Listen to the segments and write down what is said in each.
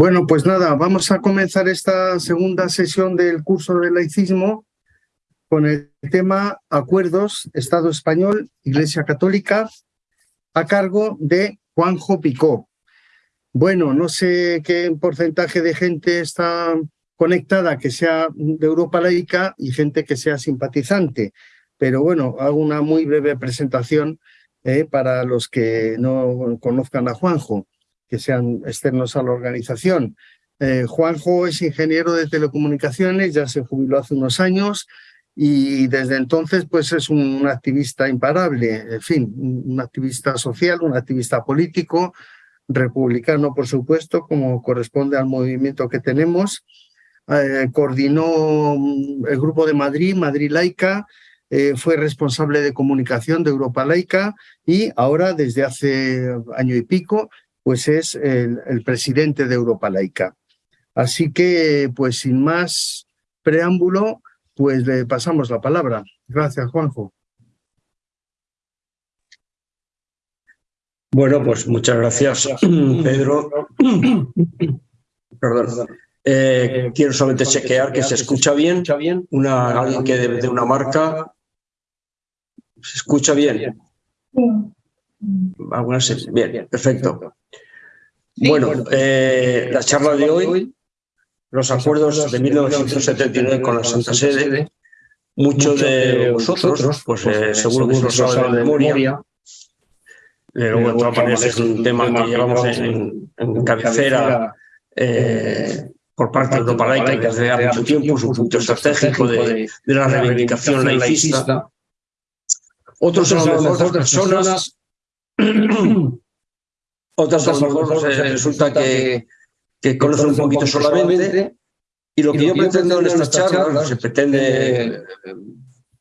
Bueno, pues nada, vamos a comenzar esta segunda sesión del curso de laicismo con el tema Acuerdos Estado Español, Iglesia Católica, a cargo de Juanjo Picó. Bueno, no sé qué porcentaje de gente está conectada que sea de Europa laica y gente que sea simpatizante, pero bueno, hago una muy breve presentación eh, para los que no conozcan a Juanjo que sean externos a la organización. Eh, Juanjo es ingeniero de telecomunicaciones, ya se jubiló hace unos años y desde entonces pues es un, activista imparable, en fin, un activista social, un activista político, republicano por supuesto, como corresponde al movimiento que tenemos. Eh, coordinó mm, el grupo de Madrid, Madrid Laica, eh, fue responsable de comunicación de Europa Laica y ahora desde hace año y pico pues es el, presidente de Europa Laica. Así que, pues sin más preámbulo, pues le pasamos la palabra. Gracias, Juanjo. Bueno, pues muchas gracias, Pedro. Perdón. Eh, quiero solamente chequear que se escucha bien. Una, alguien que de, de una marca. ¿Se escucha bien? Algunas, bien, bien, perfecto. Bueno, eh, la charla de hoy, los acuerdos de 1979 con la Santa Sede, muchos de vosotros, pues eh, seguro que os lo saben de memoria, eh, luego de todas maneras es un tema que llevamos en, cabecera por parte de Europa Laica desde hace mucho tiempo es un punto estratégico de, de la reivindicación laicista. Otros lo mejor personas otras a lo mejor resulta que, que conocen un poquito solamente. Y lo que yo pretendo en esta charla, se pretende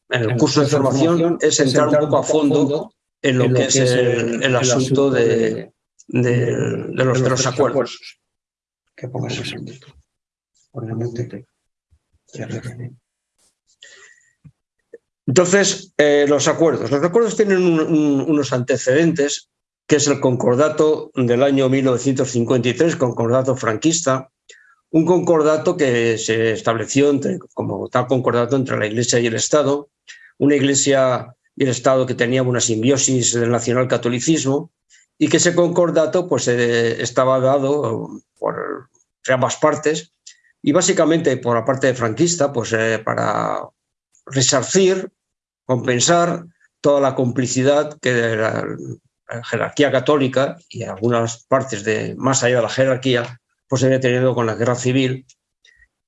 en el curso de formación, es entrar un poco a fondo en lo que es el, asunto de, de, los, de los acuerdos. Que pongas ese Entonces, eh, los acuerdos. Los acuerdos tienen unos antecedentes que es el concordato del año 1953, concordato franquista, un concordato que se estableció entre, como tal concordato entre la Iglesia y el Estado, una Iglesia y el Estado que tenía una simbiosis del nacionalcatolicismo y que ese concordato pues, eh, estaba dado por ambas partes y básicamente por la parte franquista pues, eh, para resarcir, compensar toda la complicidad que jerarquía católica y algunas partes de más allá de la jerarquía, pues había tenido con la guerra civil,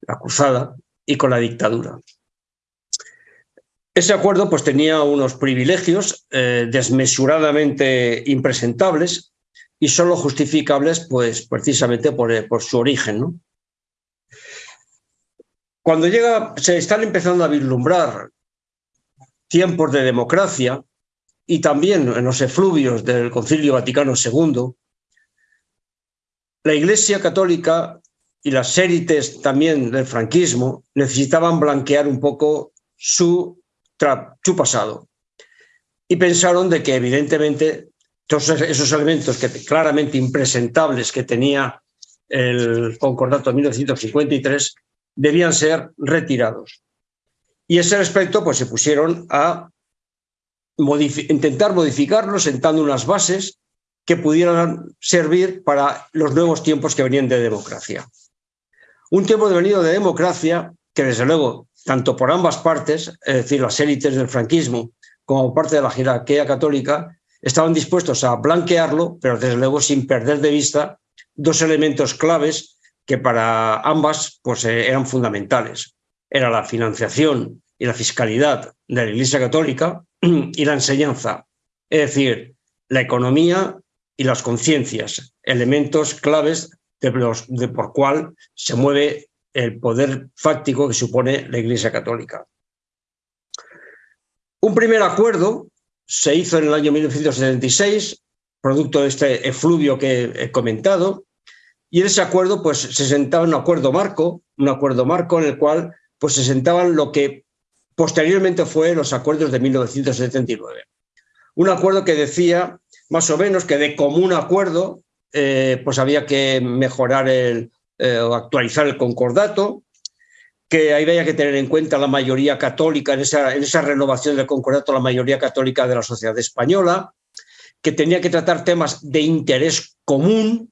la cruzada y con la dictadura. Ese acuerdo pues, tenía unos privilegios eh, desmesuradamente impresentables y solo justificables pues, precisamente por, eh, por su origen. Cuando llega, se están empezando a vislumbrar tiempos de democracia, y también en los efluvios del Concilio Vaticano II, la Iglesia Católica y las élites también del franquismo necesitaban blanquear un poco su, su pasado. Y pensaron de que evidentemente todos esos elementos que claramente impresentables que tenía el concordato de 1953 debían ser retirados. Y ese respecto pues, se pusieron a intentar modificarlo sentando unas bases que pudieran servir para los nuevos tiempos que venían de democracia. Un tiempo de venido de democracia que desde luego, tanto por ambas partes, es decir, las élites del franquismo como parte de la jerarquía católica, estaban dispuestos a blanquearlo, pero desde luego sin perder de vista dos elementos claves que para ambas pues, eh, eran fundamentales. Era la financiación y la fiscalidad de la Iglesia Católica y la enseñanza, es decir, la economía y las conciencias, elementos claves de, los, de por cual se mueve el poder fáctico que supone la Iglesia Católica. Un primer acuerdo se hizo en el año 1976, producto de este efluvio que he comentado, y en ese acuerdo pues, se sentaba un acuerdo marco, un acuerdo marco en el cual pues, se sentaban lo que Posteriormente fue los acuerdos de 1979. Un acuerdo que decía más o menos que de común acuerdo eh, pues había que mejorar el, eh, o actualizar el concordato, que había que tener en cuenta la mayoría católica, en esa, en esa renovación del concordato, la mayoría católica de la sociedad española, que tenía que tratar temas de interés común,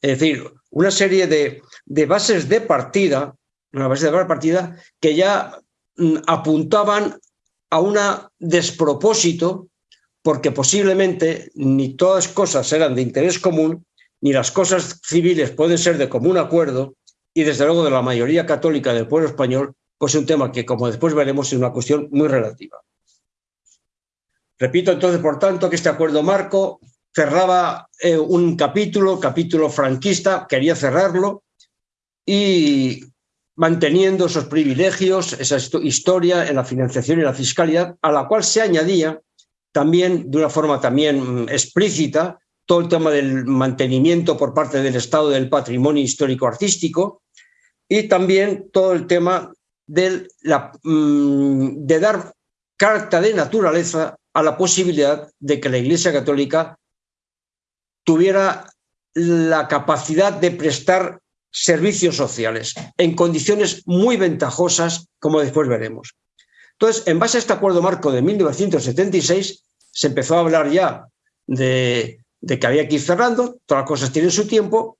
es decir, una serie de, de bases de partida, una base de partida que ya apuntaban a un despropósito, porque posiblemente ni todas cosas eran de interés común, ni las cosas civiles pueden ser de común acuerdo, y desde luego de la mayoría católica del pueblo español, pues es un tema que, como después veremos, es una cuestión muy relativa. Repito entonces, por tanto, que este acuerdo marco cerraba eh, un capítulo, capítulo franquista, quería cerrarlo, y manteniendo esos privilegios, esa historia en la financiación y la fiscalidad, a la cual se añadía también, de una forma también mm, explícita, todo el tema del mantenimiento por parte del Estado del patrimonio histórico-artístico y también todo el tema mm, de dar carta de naturaleza a la posibilidad de que la Iglesia Católica tuviera la capacidad de prestar servicios sociales en condiciones muy ventajosas, como después veremos. Entonces, en base a este acuerdo marco de 1976, se empezó a hablar ya de que había que ir cerrando, todas las cosas tienen su tiempo,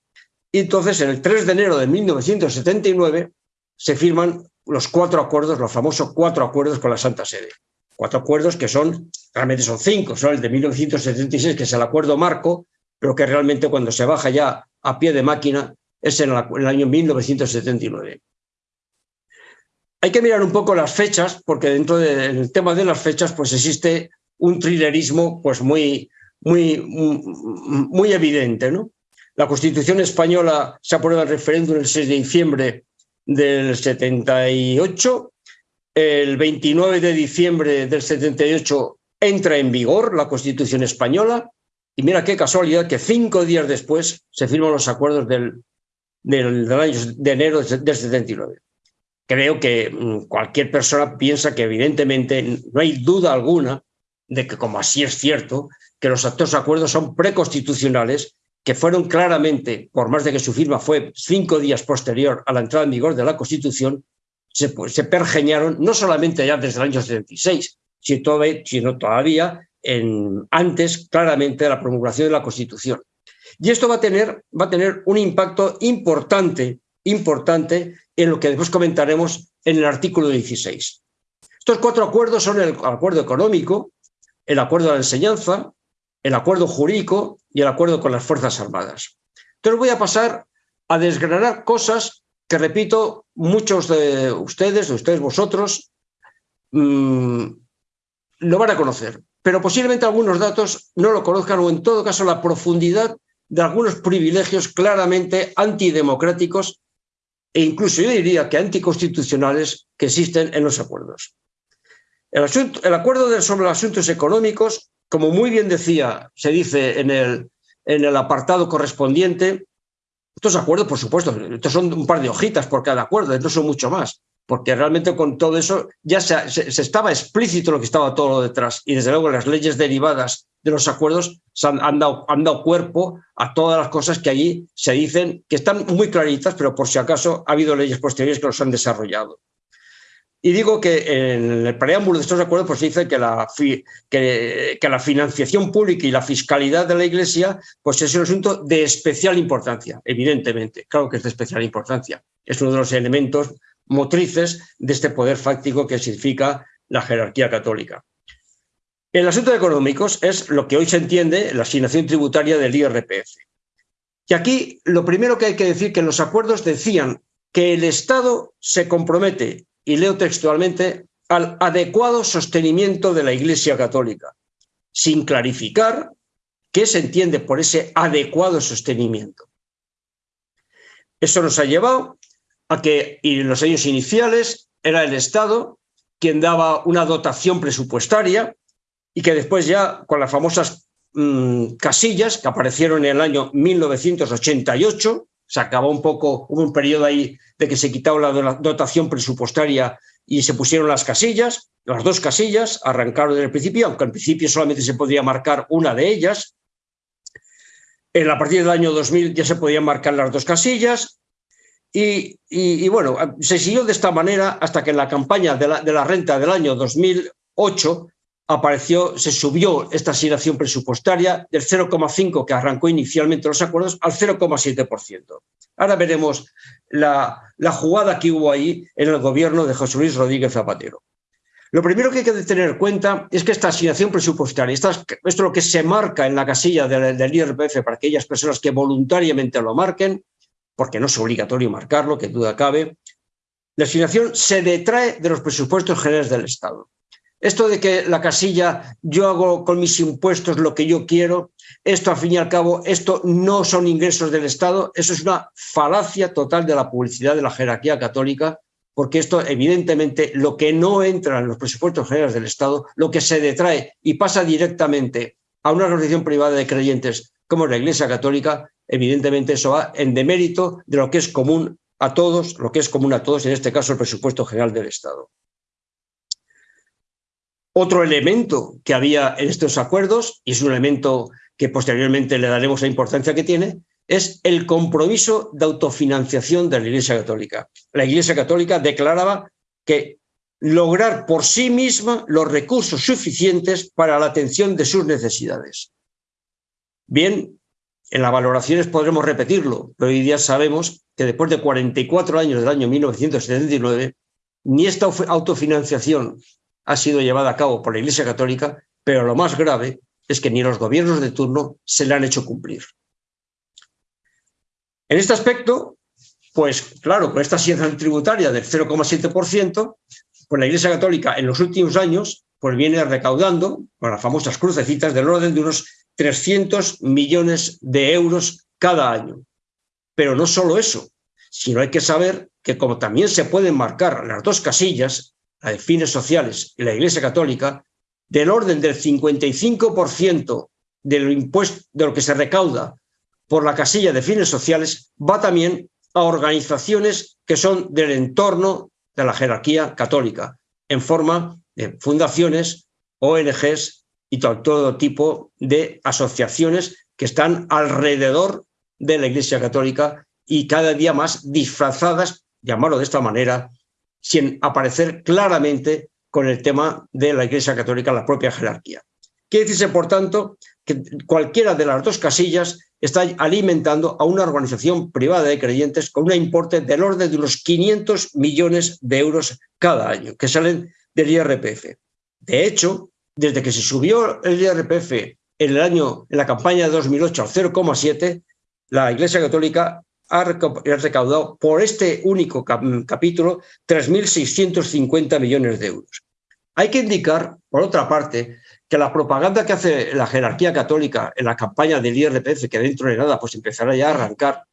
y entonces en el 3 de enero de 1979 se firman los cuatro acuerdos, los famosos cuatro acuerdos con la Santa Sede. Cuatro acuerdos que son, realmente son cinco, son el de 1976, que es el acuerdo marco, pero que realmente cuando se baja ya a pie de máquina es en el año 1979. Hay que mirar un poco las fechas, porque dentro del tema de las fechas pues existe un thrillerismo pues muy, muy, muy evidente. ¿no? La Constitución española se aprueba en referéndum el 6 de diciembre del 78, el 29 de diciembre del 78 entra en vigor la Constitución española y mira qué casualidad que cinco días después se firman los acuerdos del, del, año de enero del 79. Creo que mm, cualquier persona piensa que evidentemente no hay duda alguna de que, como así es cierto, que los actos acuerdos son preconstitucionales, que fueron claramente, por más de que su firma fue cinco días posterior a la entrada en vigor de la Constitución, se, pues, se pergeñaron no solamente ya desde el año 76, sino todavía en, antes claramente de la promulgación de la Constitución. Y esto va a tener, va a tener un impacto importante, importante en lo que después comentaremos en el artículo 16. Estos cuatro acuerdos son el acuerdo económico, el acuerdo de la enseñanza, el acuerdo jurídico y el acuerdo con las Fuerzas Armadas. Entonces voy a pasar a desgranar cosas que, repito, muchos de ustedes, de ustedes vosotros, mmm, lo van a conocer, pero posiblemente algunos datos no lo conozcan o en todo caso la profundidad de algunos privilegios claramente antidemocráticos e incluso yo diría que anticonstitucionales que existen en los acuerdos. El, acuerdo sobre asuntos económicos como muy bien decía, se dice en el, apartado correspondiente, estos acuerdos, por supuesto, estos son un par de hojitas por cada acuerdo, no son mucho más, porque realmente con todo eso ya se, se, estaba explícito lo que estaba todo detrás y desde luego las leyes derivadas de los acuerdos han, dado, han dado cuerpo a todas las cosas que allí se dicen, que están muy claritas, pero por si acaso ha habido leyes posteriores que los han desarrollado. Y digo que en el preámbulo de estos acuerdos pues dice que la, que la financiación pública y la fiscalidad de la Iglesia pues es un asunto de especial importancia, evidentemente, claro que es de especial importancia. Es uno de los elementos motrices de este poder fáctico que significa la jerarquía católica. El asunto económicos es lo que hoy se entiende la asignación tributaria del IRPF. Y aquí lo primero que hay que decir que los acuerdos decían que el Estado se compromete y leo textualmente, al adecuado sostenimiento de la Iglesia Católica, sin clarificar qué se entiende por ese adecuado sostenimiento. Eso nos ha llevado a que en los años iniciales era el Estado quien daba una dotación presupuestaria y que después ya con las famosas mmm, casillas que aparecieron en el año 1988 se acabó un poco, hubo un periodo ahí de que se quitaba la dotación presupuestaria y se pusieron las casillas, las dos casillas, arrancaron desde el principio, aunque al principio solamente se podía marcar una de ellas. En, a partir del año 2000 ya se podían marcar las dos casillas Y, bueno, se siguió de esta manera hasta que en la campaña de la renta del año 2008 apareció, se subió esta asignación presupuestaria del 0,5 que arrancó inicialmente los acuerdos al 0,7%. Ahora veremos la, jugada que hubo ahí en el gobierno de José Luis Rodríguez Zapatero. Lo primero que hay que tener en cuenta es que esta asignación presupuestaria, esto es lo que se marca en la casilla del, del IRPF para aquellas personas que voluntariamente lo marquen, porque no es obligatorio marcarlo, que duda cabe, la asignación se detrae de los presupuestos generales del Estado. Esto de que la casilla, yo hago con mis impuestos lo que yo quiero, esto al fin y al cabo, esto no son ingresos del Estado, eso es una falacia total de la publicidad de la jerarquía católica, porque esto evidentemente lo que no entra en los presupuestos generales del Estado, lo que se detrae y pasa directamente a una organización privada de creyentes como la Iglesia Católica, evidentemente eso va en demérito de lo que es común a todos, lo que es común a todos, en este caso el presupuesto general del Estado. Otro elemento que había en estos acuerdos, y es un elemento que posteriormente le daremos la importancia que tiene, es el compromiso de autofinanciación de la Iglesia Católica. La Iglesia Católica declaraba que lograr por sí misma los recursos suficientes para la atención de sus necesidades. Bien, en las valoraciones podremos repetirlo, pero hoy día sabemos que después de 44 años del año 1979, ni esta autofinanciación ha sido llevada a cabo por la Iglesia Católica, pero lo más grave es que ni los gobiernos de turno se le han hecho cumplir. En este aspecto, pues claro, con esta asignación tributaria del 0,7%, pues la Iglesia Católica en los últimos años pues viene recaudando, con las famosas crucecitas, del orden de unos 300 millones de euros cada año. Pero no solo eso, sino hay que saber que como también se pueden marcar las dos casillas, la de fines sociales y la Iglesia Católica, del orden del 55% de lo, impuesto, de lo que se recauda por la casilla de fines sociales va también a organizaciones que son del entorno de la jerarquía católica, en forma de fundaciones, ONGs y todo, todo tipo de asociaciones que están alrededor de la Iglesia Católica y cada día más disfrazadas, llamarlo de esta manera, sin aparecer claramente con el tema de la Iglesia Católica, la propia jerarquía. Quiere decirse, por tanto, que cualquiera de las dos casillas está alimentando a una organización privada de creyentes con un importe del orden de unos 500 millones de euros cada año, que salen del IRPF. De hecho, desde que se subió el IRPF en el año, en la campaña de 2008 al 0,7, la Iglesia Católica ha recaudado por este único capítulo 3.650 millones de euros. Hay que indicar, por otra parte, que la propaganda que hace la jerarquía católica en la campaña del IRPF, que dentro de nada pues empezará ya a arrancar,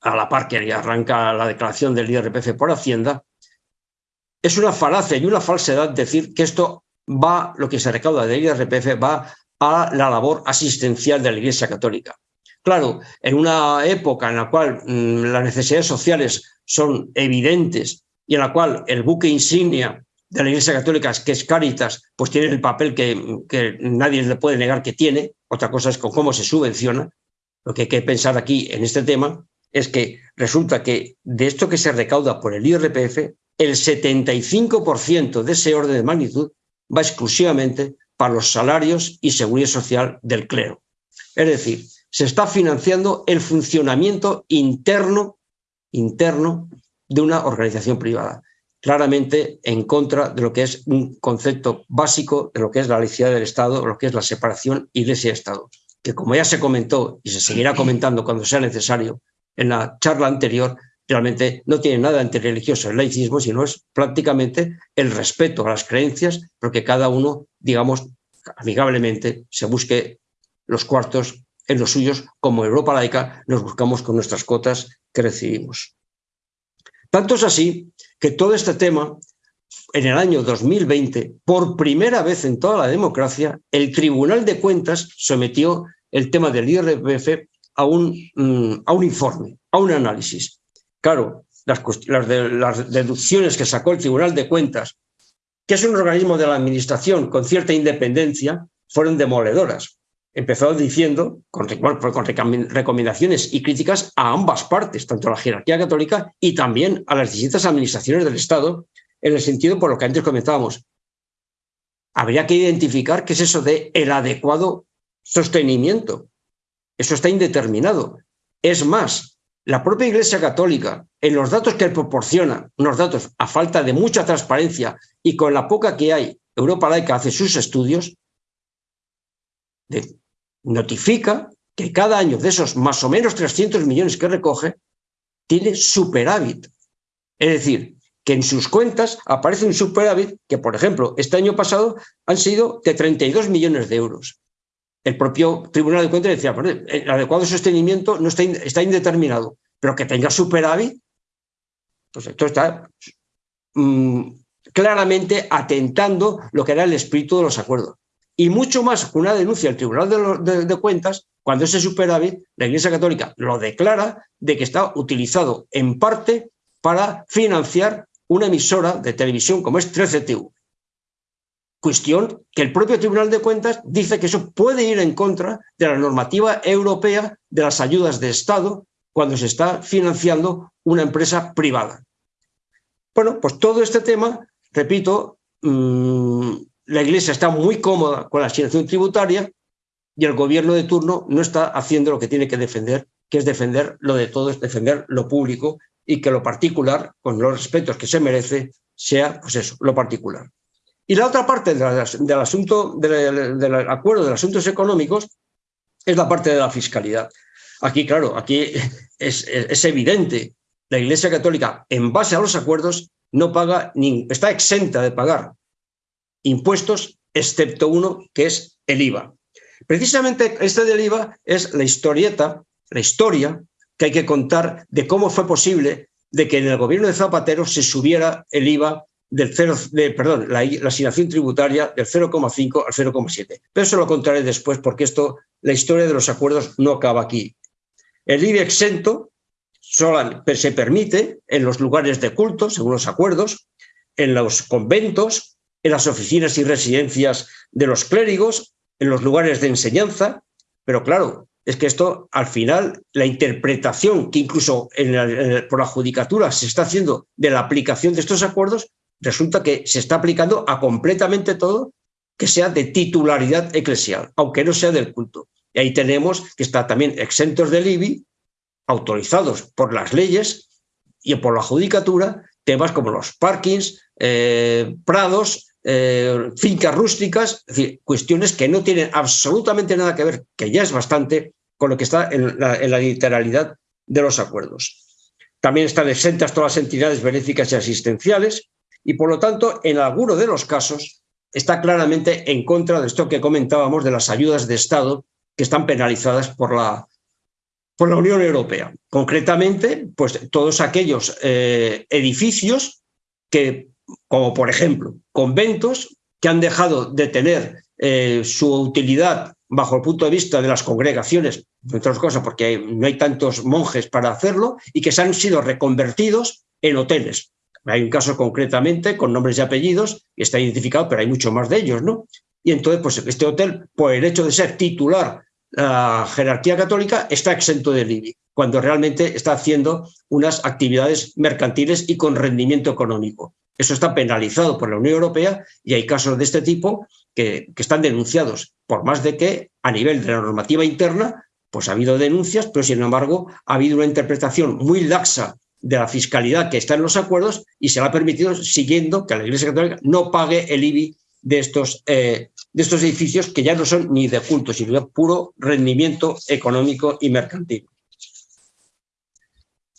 a la par que arranca la declaración del IRPF por Hacienda, es una falacia y una falsedad decir que esto va, lo que se recauda del IRPF va a la labor asistencial de la Iglesia Católica. Claro, en una época en la cual mm, las necesidades sociales son evidentes y en la cual el buque insignia de la Iglesia Católica, que es Cáritas, pues tiene el papel que, que, nadie le puede negar que tiene, otra cosa es con cómo se subvenciona. Lo que hay que pensar aquí en este tema es que resulta que de esto que se recauda por el IRPF, el 75% de ese orden de magnitud va exclusivamente para los salarios y seguridad social del clero. Es decir, se está financiando el funcionamiento interno, interno de una organización privada, claramente en contra de lo que es un concepto básico de lo que es la laicidad del Estado, lo que es la separación iglesia-Estado, que como ya se comentó y se seguirá comentando cuando sea necesario en la charla anterior, realmente no tiene nada religioso el laicismo, sino es prácticamente el respeto a las creencias, porque cada uno, digamos, amigablemente se busque los cuartos en los suyos, como Europa laica, nos buscamos con nuestras cotas que recibimos. Tanto es así que todo este tema, en el año 2020, por primera vez en toda la democracia, el Tribunal de Cuentas sometió el tema del IRPF a un, mm, a un informe, a un análisis. Claro, las, las, las deducciones que sacó el Tribunal de Cuentas, que es un organismo de la Administración con cierta independencia, fueron demoledoras empezó diciendo, con, recomendaciones y críticas a ambas partes, tanto a la jerarquía católica y también a las distintas administraciones del Estado, en el sentido por lo que antes comentábamos. Habría que identificar qué es eso de el adecuado sostenimiento. Eso está indeterminado. Es más, la propia Iglesia Católica, en los datos que proporciona, unos datos a falta de mucha transparencia y con la poca que hay, Europa Laica hace sus estudios, notifica que cada año de esos más o menos 300 millones que recoge, tiene superávit. Es decir, que en sus cuentas aparece un superávit que, por ejemplo, este año pasado han sido de 32 millones de euros. El propio Tribunal de Cuentas decía, el adecuado sostenimiento no está, está indeterminado, pero que tenga superávit, pues esto está mm, claramente atentando lo que era el espíritu de los acuerdos. Y mucho más una denuncia al Tribunal de, Cuentas, cuando ese superávit, la Iglesia Católica lo declara de que está utilizado en parte para financiar una emisora de televisión como es 13TV. Cuestión que el propio Tribunal de Cuentas dice que eso puede ir en contra de la normativa europea de las ayudas de Estado cuando se está financiando una empresa privada. Bueno, pues todo este tema, repito, mm, la Iglesia está muy cómoda con la asignación tributaria y el gobierno de turno no está haciendo lo que tiene que defender, que es defender lo de todo, es defender lo público y que lo particular, con los respetos que se merece, sea pues eso, lo particular. Y la otra parte del, asunto, del, acuerdo de asuntos económicos es la parte de la fiscalidad. Aquí, claro, aquí es, es, evidente, la Iglesia Católica, en base a los acuerdos, no paga, ni, está exenta de pagar impuestos, excepto uno, que es el IVA. Precisamente este del IVA es la historieta, la historia que hay que contar de cómo fue posible de que en el gobierno de Zapatero se subiera el IVA del 0, de, perdón, la, asignación tributaria del 0,5 al 0,7. Pero eso lo contaré después porque esto, la historia de los acuerdos no acaba aquí. El IVA exento solo se permite en los lugares de culto, según los acuerdos, en los conventos, en las oficinas y residencias de los clérigos, en los lugares de enseñanza, pero claro, es que esto, al final, la interpretación que incluso por la judicatura se está haciendo de la aplicación de estos acuerdos, resulta que se está aplicando a completamente todo que sea de titularidad eclesial, aunque no sea del culto. Y ahí tenemos que está también exentos del IBI, autorizados por las leyes y por la judicatura, temas como los parkings, eh, prados, eh, fincas rústicas, es decir, cuestiones que no tienen absolutamente nada que ver, que ya es bastante, con lo que está en la, literalidad de los acuerdos. También están exentas todas las entidades benéficas y asistenciales y, por lo tanto, en alguno de los casos está claramente en contra de esto que comentábamos de las ayudas de Estado que están penalizadas por la, por la Unión Europea. Concretamente, pues todos aquellos eh, edificios que como por ejemplo conventos que han dejado de tener eh, su utilidad bajo el punto de vista de las congregaciones, entre otras cosas porque no hay tantos monjes para hacerlo, y que se han sido reconvertidos en hoteles. Hay un caso concretamente con nombres y apellidos, y está identificado, pero hay muchos más de ellos, ¿no? Y entonces, pues este hotel, por el hecho de ser titular la jerarquía católica, está exento de IBI, cuando realmente está haciendo unas actividades mercantiles y con rendimiento económico. Eso está penalizado por la Unión Europea y hay casos de este tipo que, están denunciados, por más de que a nivel de la normativa interna, pues ha habido denuncias, pero sin embargo ha habido una interpretación muy laxa de la fiscalidad que está en los acuerdos y se le ha permitido, siguiendo que la Iglesia Católica no pague el IBI de estos, eh, de estos edificios que ya no son ni de culto, sino de puro rendimiento económico y mercantil.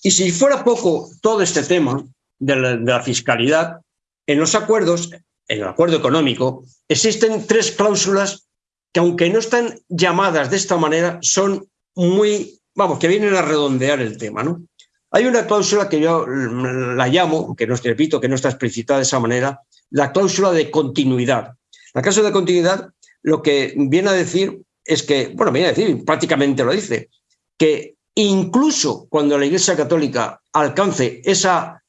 Y si fuera poco todo este tema, de la, fiscalidad, en los acuerdos, en el acuerdo económico, existen tres cláusulas que aunque no están llamadas de esta manera, son muy, vamos, que vienen a redondear el tema, ¿no? Hay una cláusula que yo la llamo, que no repito, que no está explicitada de esa manera, la cláusula de continuidad. La cláusula de continuidad lo que viene a decir es que, bueno, viene a decir, prácticamente lo dice, que incluso cuando la Iglesia Católica alcance esa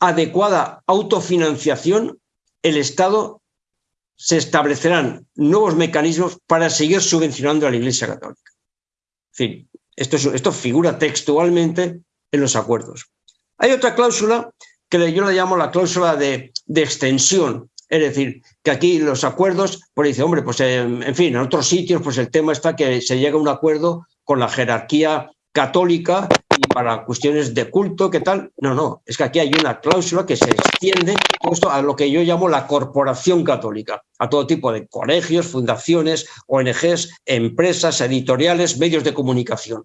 adecuada autofinanciación, el Estado se establecerán nuevos mecanismos para seguir subvencionando a la Iglesia Católica. En fin, esto, esto figura textualmente en los acuerdos. Hay otra cláusula que yo la llamo la cláusula de, extensión, es decir, que aquí los acuerdos, pues dice, hombre, pues en, fin, en otros sitios, pues el tema está que se llega a un acuerdo con la jerarquía católica y para cuestiones de culto, ¿qué tal? No, no, es que aquí hay una cláusula que se extiende a lo que yo llamo la corporación católica, a todo tipo de colegios, fundaciones, ONGs, empresas, editoriales, medios de comunicación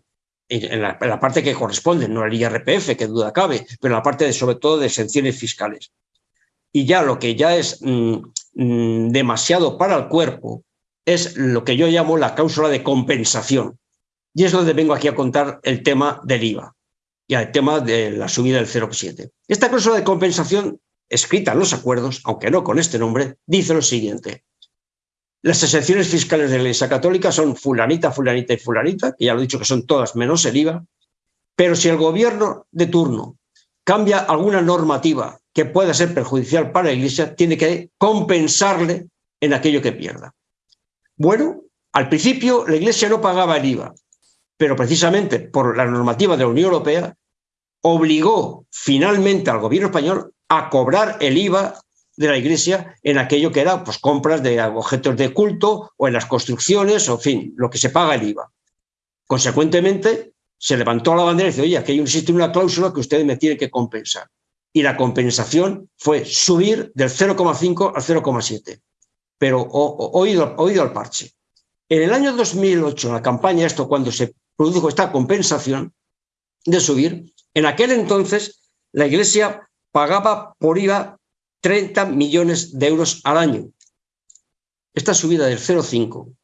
en la, parte que corresponde, no el IRPF, que duda cabe, pero en la parte de, sobre todo de exenciones fiscales. Y ya lo que ya es mm, mm, demasiado para el cuerpo es lo que yo llamo la cláusula de compensación. Y es donde vengo aquí a contar el tema del IVA y el tema de la subida del 0,7. Esta cláusula de compensación, escrita en los acuerdos, aunque no con este nombre, dice lo siguiente. Las exenciones fiscales de la Iglesia Católica son fulanita, fulanita y fulanita, que ya lo he dicho que son todas menos el IVA, pero si el gobierno de turno cambia alguna normativa que pueda ser perjudicial para la Iglesia, tiene que compensarle en aquello que pierda. Bueno, al principio la Iglesia no pagaba el IVA, pero precisamente por la normativa de la Unión Europea obligó finalmente al gobierno español a cobrar el IVA de la iglesia en aquello que era pues, compras de objetos de culto o en las construcciones, o en fin, lo que se paga el IVA. Consecuentemente, se levantó la bandera y dice, oye, aquí existe una cláusula que ustedes me tienen que compensar. Y la compensación fue subir del 0,5 al 0,7. Pero oído, oído al parche. En el año 2008, en la campaña, esto cuando se produjo esta compensación de subir, en aquel entonces la Iglesia pagaba por IVA 30 millones de euros al año. Esta subida del 0,5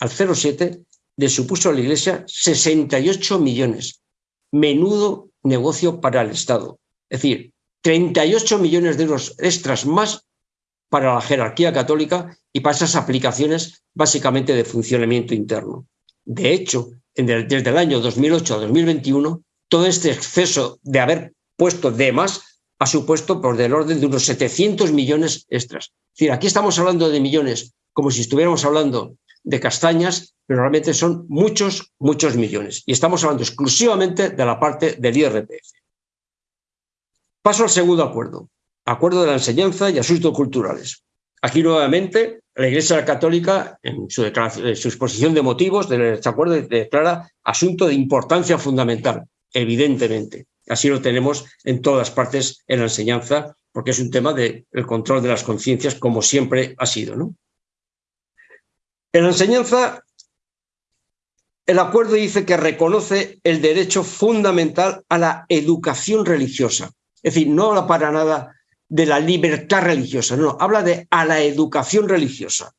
al 0,7 le supuso a la Iglesia 68 millones. Menudo negocio para el Estado. Es decir, 38 millones de euros extras más para la jerarquía católica y para esas aplicaciones básicamente de funcionamiento interno. De hecho, desde el año 2008 a 2021, todo este exceso de haber puesto de más ha supuesto por del orden de unos 700 millones extras. Es decir, aquí estamos hablando de millones como si estuviéramos hablando de castañas, pero realmente son muchos, muchos millones. Y estamos hablando exclusivamente de la parte del IRPF. Paso al segundo acuerdo, acuerdo de la enseñanza y asuntos culturales. Aquí nuevamente la Iglesia Católica, en su, exposición de motivos de este acuerdo, declara asunto de importancia fundamental, evidentemente. Así lo tenemos en todas partes en la enseñanza, porque es un tema del control de las conciencias, como siempre ha sido. ¿no? En la enseñanza, el acuerdo dice que reconoce el derecho fundamental a la educación religiosa. Es decir, no habla para nada de la libertad religiosa, no, habla de a la educación religiosa.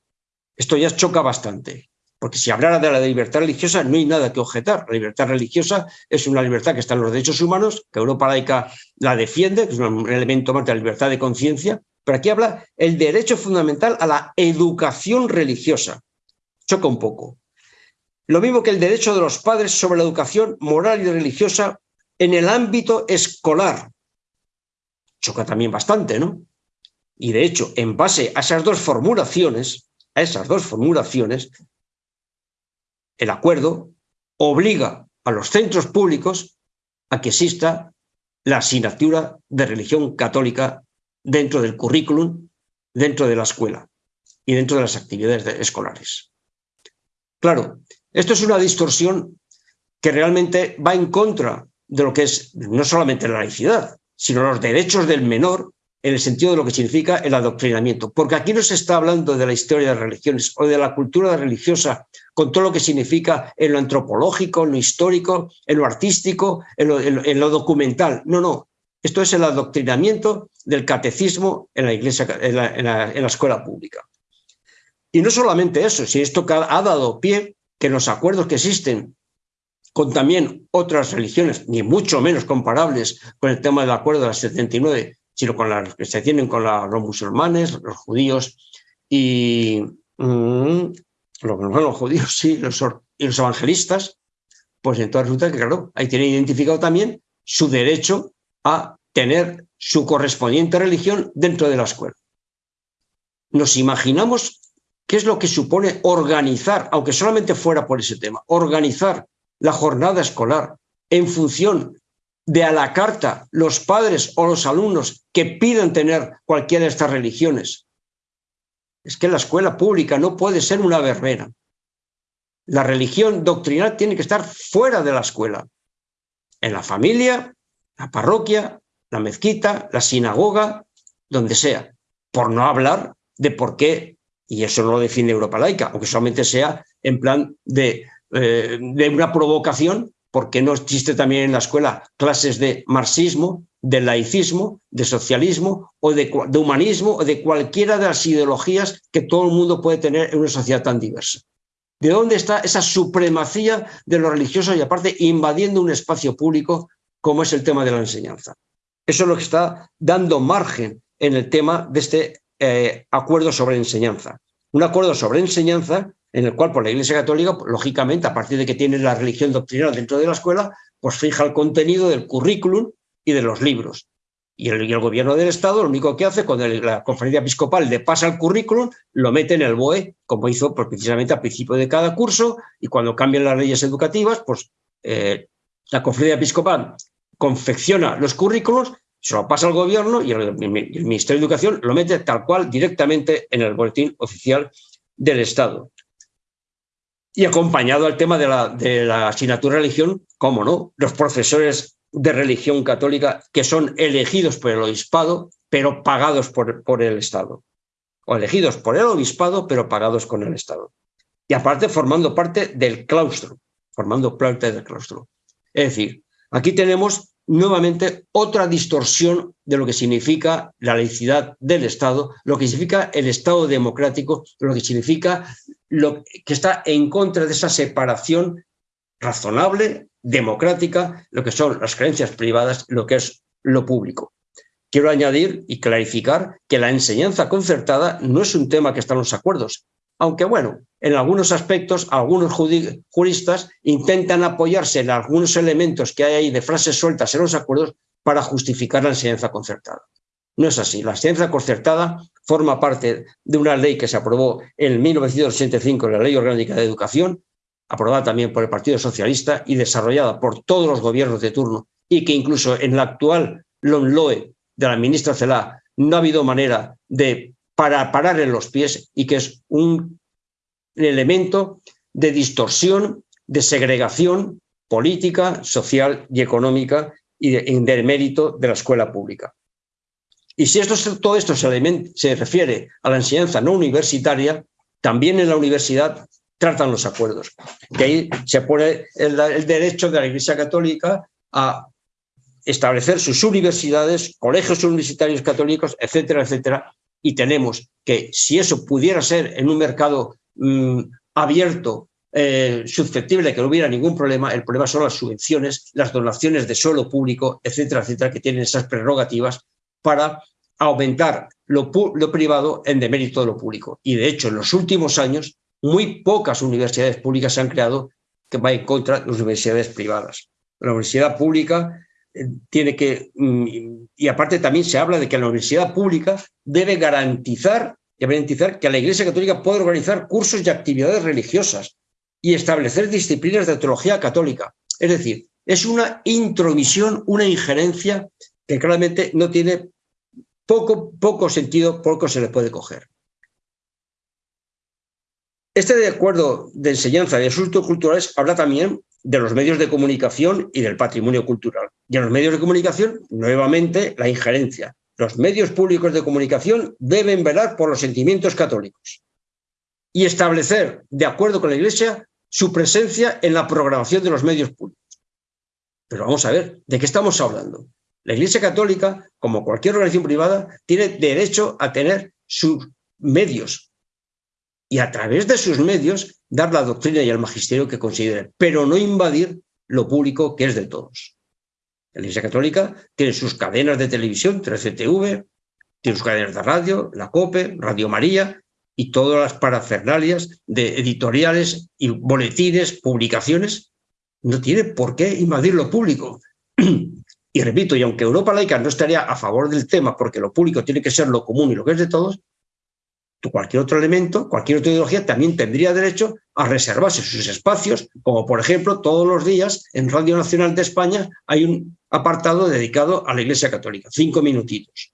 Esto ya choca bastante. Porque si hablara de la libertad religiosa, no hay nada que objetar. La libertad religiosa es una libertad que está en los derechos humanos, que Europa laica la defiende, que es un elemento más de la libertad de conciencia, pero aquí habla el derecho fundamental a la educación religiosa. Choca un poco. Lo mismo que el derecho de los padres sobre la educación moral y religiosa en el ámbito escolar. Choca también bastante, ¿no? Y de hecho, en base a esas dos formulaciones, a esas dos formulaciones, el acuerdo obliga a los centros públicos a que exista la asignatura de religión católica dentro del currículum, dentro de la escuela y dentro de las actividades escolares. Claro, esto es una distorsión que realmente va en contra de lo que es no solamente la laicidad, sino los derechos del menor en el sentido de lo que significa el adoctrinamiento. Porque aquí no se está hablando de la historia de las religiones o de la cultura religiosa con todo lo que significa en lo antropológico, en lo histórico, en lo artístico, en lo, documental. No, no. Esto es el adoctrinamiento del catecismo en la iglesia, en la, escuela pública. Y no solamente eso, si esto ha dado pie que los acuerdos que existen con también otras religiones, ni mucho menos comparables con el tema del acuerdo de las 79, sino con las que se tienen con los musulmanes, los judíos y mm, los, judíos sí, los, y los evangelistas, pues entonces resulta que, claro, ahí tienen identificado también su derecho a tener su correspondiente religión dentro de la escuela. nos imaginamos qué es lo que supone organizar, aunque solamente fuera por ese tema, organizar la jornada escolar en función de a la carta los padres o los alumnos que piden tener cualquiera de estas religiones. Es que la escuela pública no puede ser una verbena. La religión doctrinal tiene que estar fuera de la escuela, en la familia, la parroquia, la mezquita, la sinagoga, donde sea, por no hablar de por qué, y eso no lo define Europa laica, aunque solamente sea en plan de, eh, de una provocación, porque no existe también en la escuela clases de marxismo, de laicismo, de socialismo o de, humanismo o de cualquiera de las ideologías que todo el mundo puede tener en una sociedad tan diversa. ¿De dónde está esa supremacía de los religiosos y aparte invadiendo un espacio público como es el tema de la enseñanza? Eso es lo que está dando margen en el tema de este eh, acuerdo sobre enseñanza. Un acuerdo sobre enseñanza en el cual por la Iglesia Católica, lógicamente, a partir de que tiene la religión doctrinal dentro de la escuela, pues fija el contenido del currículum y de los libros. Y el, gobierno del Estado lo único que hace cuando la conferencia episcopal le pasa el currículum, lo mete en el BOE, como hizo pues, precisamente al principio de cada curso, y cuando cambian las leyes educativas, pues eh, la conferencia episcopal confecciona los currículos, se lo pasa al gobierno y el, Ministerio de Educación lo mete tal cual directamente en el boletín oficial del Estado. Y acompañado al tema de la, asignatura de religión, cómo no, los profesores de religión católica que son elegidos por el obispado, pero pagados por, por el Estado. O elegidos por el obispado, pero pagados con el Estado. Y aparte formando parte del claustro, formando parte del claustro. Es decir, aquí tenemos nuevamente otra distorsión de lo que significa la laicidad del Estado, lo que significa el Estado democrático, lo que significa lo que está en contra de esa separación razonable democrática, lo que son las creencias privadas, lo que es lo público. Quiero añadir y clarificar que la enseñanza concertada no es un tema que está en los acuerdos, aunque bueno, en algunos aspectos algunos juristas intentan apoyarse en algunos elementos que hay ahí de frases sueltas en los acuerdos para justificar la enseñanza concertada. No es así. La enseñanza concertada forma parte de una ley que se aprobó en 1985, la Ley Orgánica de Educación, aprobada también por el Partido Socialista y desarrollada por todos los gobiernos de turno, y que incluso en la actual LONLOE de la ministra Celá no ha habido manera de para parar en los pies y que es un elemento de distorsión, de segregación política, social y económica y de, mérito de la escuela pública. Y si esto, todo esto se, se refiere a la enseñanza no universitaria, también en la universidad tratan los acuerdos. Que ahí se pone el, derecho de la Iglesia Católica a establecer sus universidades, colegios universitarios católicos, etcétera, etcétera. Y tenemos que, si eso pudiera ser en un mercado mm, abierto, eh, susceptible de que no hubiera ningún problema, el problema son las subvenciones, las donaciones de suelo público, etcétera, etcétera, que tienen esas prerrogativas para aumentar lo, privado en demérito de lo público. Y de hecho, en los últimos años, muy pocas universidades públicas se han creado que va en contra de las universidades privadas. La universidad pública tiene que, mm, y aparte también se habla de que la universidad pública debe garantizar, garantizar que la Iglesia Católica puede organizar cursos y actividades religiosas y establecer disciplinas de teología católica. Es decir, es una intromisión, una injerencia que claramente no tiene poco, poco sentido, poco se le puede coger. Este acuerdo de enseñanza de asuntos culturales habla también de los medios de comunicación y del patrimonio cultural. Y en los medios de comunicación, nuevamente, la injerencia. Los medios públicos de comunicación deben velar por los sentimientos católicos y establecer, de acuerdo con la Iglesia, su presencia en la programación de los medios públicos. Pero vamos a ver, ¿de qué estamos hablando? La Iglesia Católica, como cualquier organización privada, tiene derecho a tener sus medios, y a través de sus medios dar la doctrina y el magisterio que considere, pero no invadir lo público que es de todos. La Iglesia Católica tiene sus cadenas de televisión, 13TV, tiene sus cadenas de radio, la COPE, Radio María y todas las parafernalias de editoriales y boletines, publicaciones. No tiene por qué invadir lo público. Y repito, y aunque Europa laica no estaría a favor del tema porque lo público tiene que ser lo común y lo que es de todos, cualquier otro elemento, cualquier otra ideología también tendría derecho a reservarse sus espacios, como por ejemplo todos los días en Radio Nacional de España hay un apartado dedicado a la Iglesia Católica, cinco minutitos.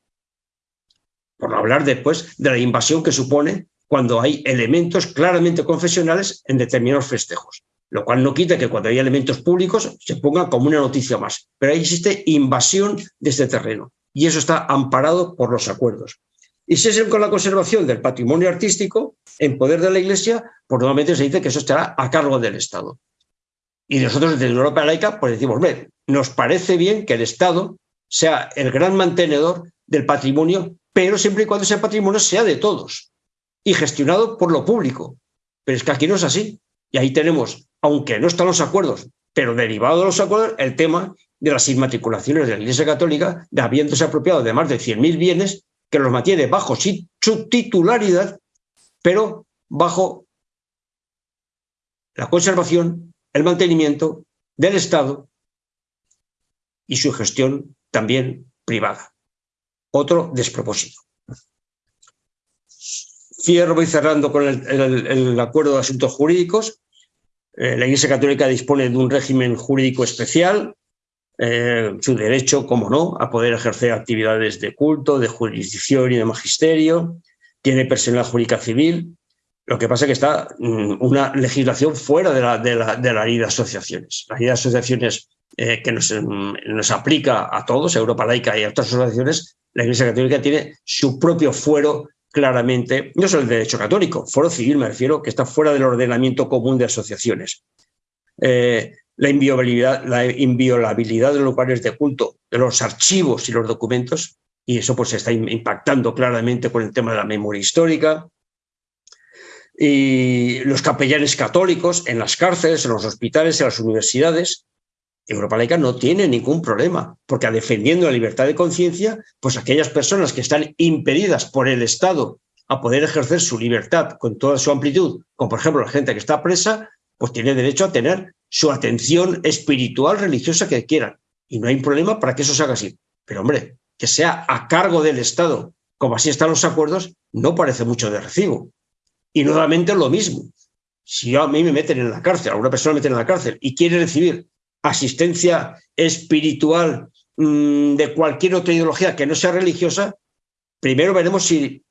Por hablar después de la invasión que supone cuando hay elementos claramente confesionales en determinados festejos, lo cual no quita que cuando hay elementos públicos se ponga como una noticia más, pero ahí existe invasión de este terreno y eso está amparado por los acuerdos. Y si es con la conservación del patrimonio artístico en poder de la Iglesia, pues normalmente se dice que eso estará a cargo del Estado. Y nosotros desde Europa laica pues decimos, nos parece bien que el Estado sea el gran mantenedor del patrimonio, pero siempre y cuando ese patrimonio sea de todos y gestionado por lo público. Pero es que aquí no es así. Y ahí tenemos, aunque no están los acuerdos, pero derivado de los acuerdos, el tema de las inmatriculaciones de la Iglesia Católica, de habiéndose apropiado de más de 100.000 bienes que los mantiene bajo su titularidad, pero bajo la conservación, el mantenimiento del Estado y su gestión también privada. Otro despropósito. Cierro, voy cerrando con el, acuerdo de asuntos jurídicos. Eh, la Iglesia Católica dispone de un régimen jurídico especial eh, su derecho, como no, a poder ejercer actividades de culto, de jurisdicción y de magisterio, tiene personal jurídica civil, lo que pasa es que está mm, una legislación fuera de la, de la, ley de asociaciones. La ley de asociaciones eh, que nos, mm, nos, aplica a todos, Europa Laica y a otras asociaciones, la Iglesia Católica tiene su propio fuero claramente, no solo el derecho católico, fuero civil me refiero, que está fuera del ordenamiento común de asociaciones. Eh, la inviolabilidad, la inviolabilidad de los lugares de culto, de los archivos y los documentos, y eso pues está impactando claramente con el tema de la memoria histórica, y los capellanes católicos en las cárceles, en los hospitales, en las universidades. Europa Laica no tiene ningún problema, porque defendiendo la libertad de conciencia, pues aquellas personas que están impedidas por el Estado a poder ejercer su libertad con toda su amplitud, como por ejemplo la gente que está presa, pues tiene derecho a tener su atención espiritual, religiosa que quieran. Y no hay problema para que eso se haga así. Pero hombre, que sea a cargo del Estado, como así están los acuerdos, no parece mucho de recibo. Y nuevamente lo mismo. Si a mí me meten en la cárcel, a una persona me meten en la cárcel y quiere recibir asistencia espiritual mmm, de cualquier otra ideología que no sea religiosa, primero veremos si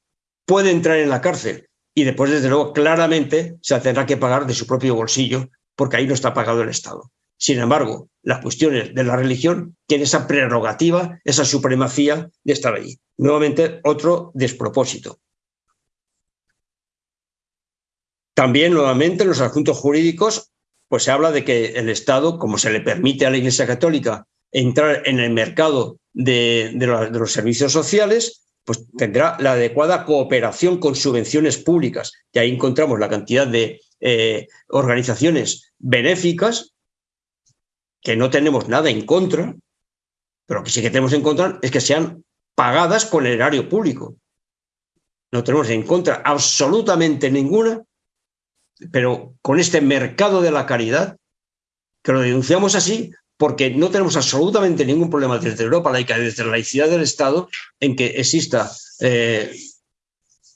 puede entrar en la cárcel y después, desde luego, claramente se tendrá que pagar de su propio bolsillo, porque ahí no está pagado el Estado. Sin embargo, las cuestiones de la religión tienen esa prerrogativa, esa supremacía de estar allí. Nuevamente, otro despropósito. También, nuevamente, en los asuntos jurídicos, pues se habla de que el Estado, como se le permite a la Iglesia Católica entrar en el mercado de, los servicios sociales, pues tendrá la adecuada cooperación con subvenciones públicas. Y ahí encontramos la cantidad de eh, organizaciones benéficas que no tenemos nada en contra, pero que sí que tenemos en contra es que sean pagadas con el erario público. No tenemos en contra absolutamente ninguna, pero con este mercado de la caridad, que lo denunciamos así, porque no tenemos absolutamente ningún problema desde Europa laica, desde la laicidad del Estado, en que exista eh,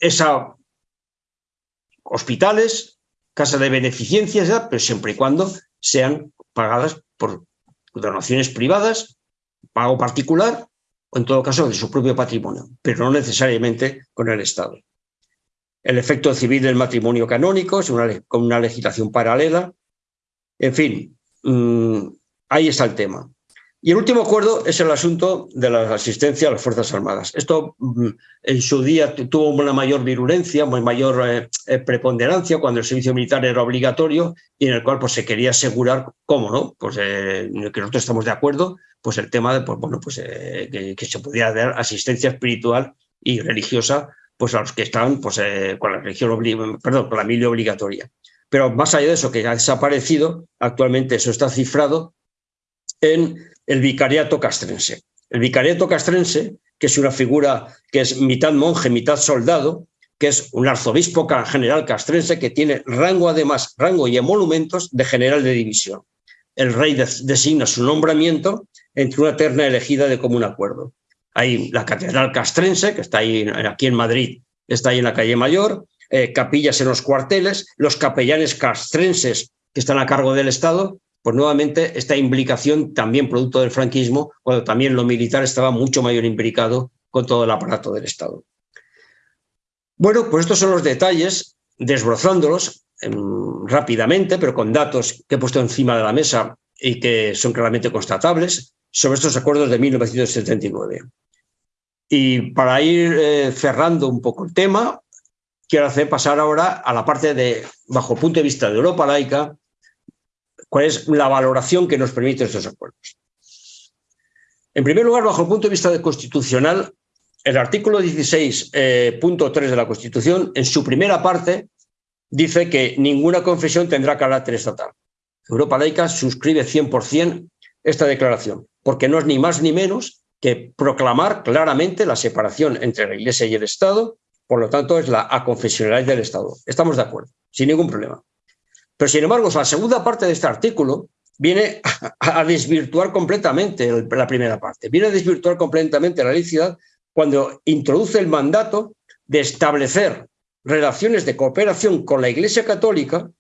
esa hospitales, casas de beneficencia, pero siempre y cuando sean pagadas por donaciones privadas, pago particular, o en todo caso de su propio patrimonio, pero no necesariamente con el Estado. El efecto civil del matrimonio canónico es una, con una legislación paralela. En fin, mmm, Ahí está el tema. Y el último acuerdo es el asunto de la asistencia a las Fuerzas Armadas. Esto mm, en su día tuvo una mayor virulencia, una mayor eh, eh, preponderancia cuando el servicio militar era obligatorio y en el cual pues, se quería asegurar, ¿cómo no? Pues eh, que nosotros estamos de acuerdo, pues el tema de pues, bueno, pues, que, se pudiera dar asistencia espiritual y religiosa pues, a los que estaban pues, con la religión, perdón, con la mili obligatoria. Pero más allá de eso, que ha desaparecido, actualmente eso está cifrado en el vicariato castrense. El vicariato castrense, que es una figura que es mitad monje, mitad soldado, que es un arzobispo general castrense que tiene rango además, rango y emolumentos de general de división. El rey designa su nombramiento entre una terna elegida de común acuerdo. Hay la catedral castrense, que está ahí, aquí en Madrid, está ahí en la calle Mayor, eh, capillas en los cuarteles, los capellanes castrenses que están a cargo del Estado, pues nuevamente esta implicación también producto del franquismo, cuando también lo militar estaba mucho mayor implicado con todo el aparato del Estado. Bueno, pues estos son los detalles, desbrozándolos em, rápidamente, pero con datos que he puesto encima de la mesa y que son claramente constatables sobre estos acuerdos de 1979. Y para ir eh, cerrando un poco el tema, quiero hacer pasar ahora a la parte de, bajo punto de vista de Europa laica, cuál es la valoración que nos permiten estos acuerdos. En primer lugar, bajo el punto de vista constitucional, el artículo 16.3 eh, de la Constitución, en su primera parte, dice que ninguna confesión tendrá carácter estatal. Europa laica suscribe 100% esta declaración, porque no es ni más ni menos que proclamar claramente la separación entre la Iglesia y el Estado, por lo tanto es la aconfesionalidad del Estado. Estamos de acuerdo, sin ningún problema. Pero sin embargo, la segunda parte de este artículo viene a desvirtuar completamente la primera parte, viene a desvirtuar completamente la laicidad cuando introduce el mandato de establecer relaciones de cooperación con la Iglesia Católica,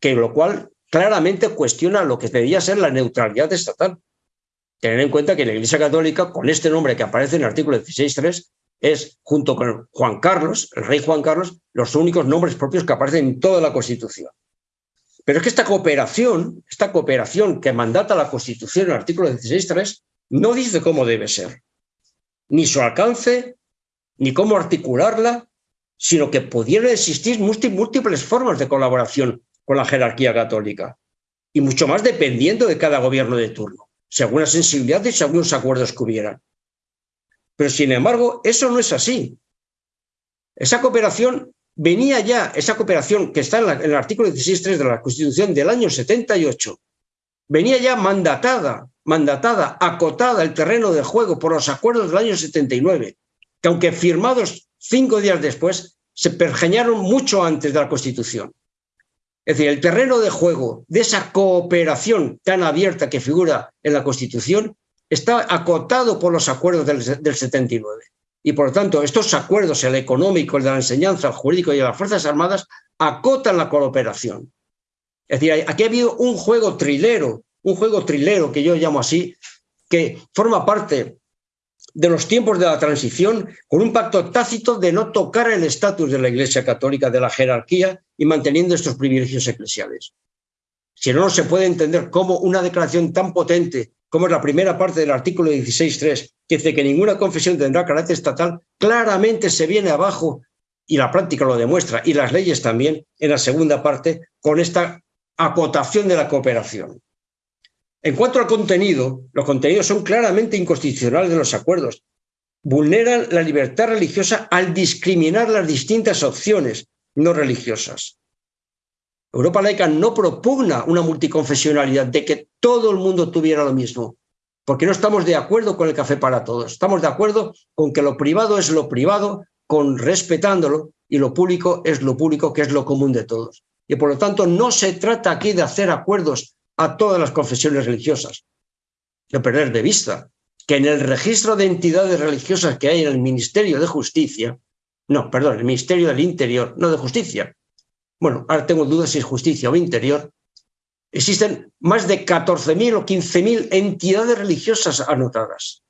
que lo cual claramente cuestiona lo que debería ser la neutralidad estatal. Tener en cuenta que la Iglesia Católica, con este nombre que aparece en el artículo 16.3, es, junto con Juan Carlos, el rey Juan Carlos, los únicos nombres propios que aparecen en toda la Constitución. Pero es que esta cooperación, esta cooperación que mandata la Constitución en el artículo 16.3, no dice cómo debe ser, ni su alcance, ni cómo articularla, sino que pudieran existir múltiples formas de colaboración con la jerarquía católica, y mucho más dependiendo de cada gobierno de turno, según la sensibilidad y según los acuerdos que hubieran. Pero sin embargo, eso no es así. Esa cooperación venía ya, esa cooperación que está en, el artículo 16.3 de la Constitución del año 78, venía ya mandatada, mandatada, acotada el terreno de juego por los acuerdos del año 79, que aunque firmados cinco días después, se pergeñaron mucho antes de la Constitución. Es decir, el terreno de juego de esa cooperación tan abierta que figura en la Constitución está acotado por los acuerdos del, 79. Y por lo tanto, estos acuerdos, el económico, el de la enseñanza, el jurídico y de las Fuerzas Armadas, acotan la cooperación. Es decir, aquí ha habido un juego trilero, un juego trilero que yo llamo así, que forma parte de los tiempos de la transición con un pacto tácito de no tocar el estatus de la Iglesia Católica, de la jerarquía y manteniendo estos privilegios eclesiales. Si no, no se puede entender cómo una declaración tan potente como es la primera parte del artículo 16.3, que dice que ninguna confesión tendrá carácter estatal, claramente se viene abajo, y la práctica lo demuestra, y las leyes también, en la segunda parte, con esta acotación de la cooperación. En cuanto al contenido, los contenidos son claramente inconstitucionales de los acuerdos. Vulneran la libertad religiosa al discriminar las distintas opciones no religiosas. Europa laica no propugna una multiconfesionalidad de que todo el mundo tuviera lo mismo, porque no estamos de acuerdo con el café para todos. Estamos de acuerdo con que lo privado es lo privado, con respetándolo, y lo público es lo público, que es lo común de todos. Y por lo tanto, no se trata aquí de hacer acuerdos a todas las confesiones religiosas. De perder de vista que en el registro de entidades religiosas que hay en el Ministerio de Justicia, no, perdón, el Ministerio del Interior, no de Justicia, bueno, ahora tengo dudas si es justicia o interior, existen más de 14.000 o 15.000 entidades religiosas anotadas.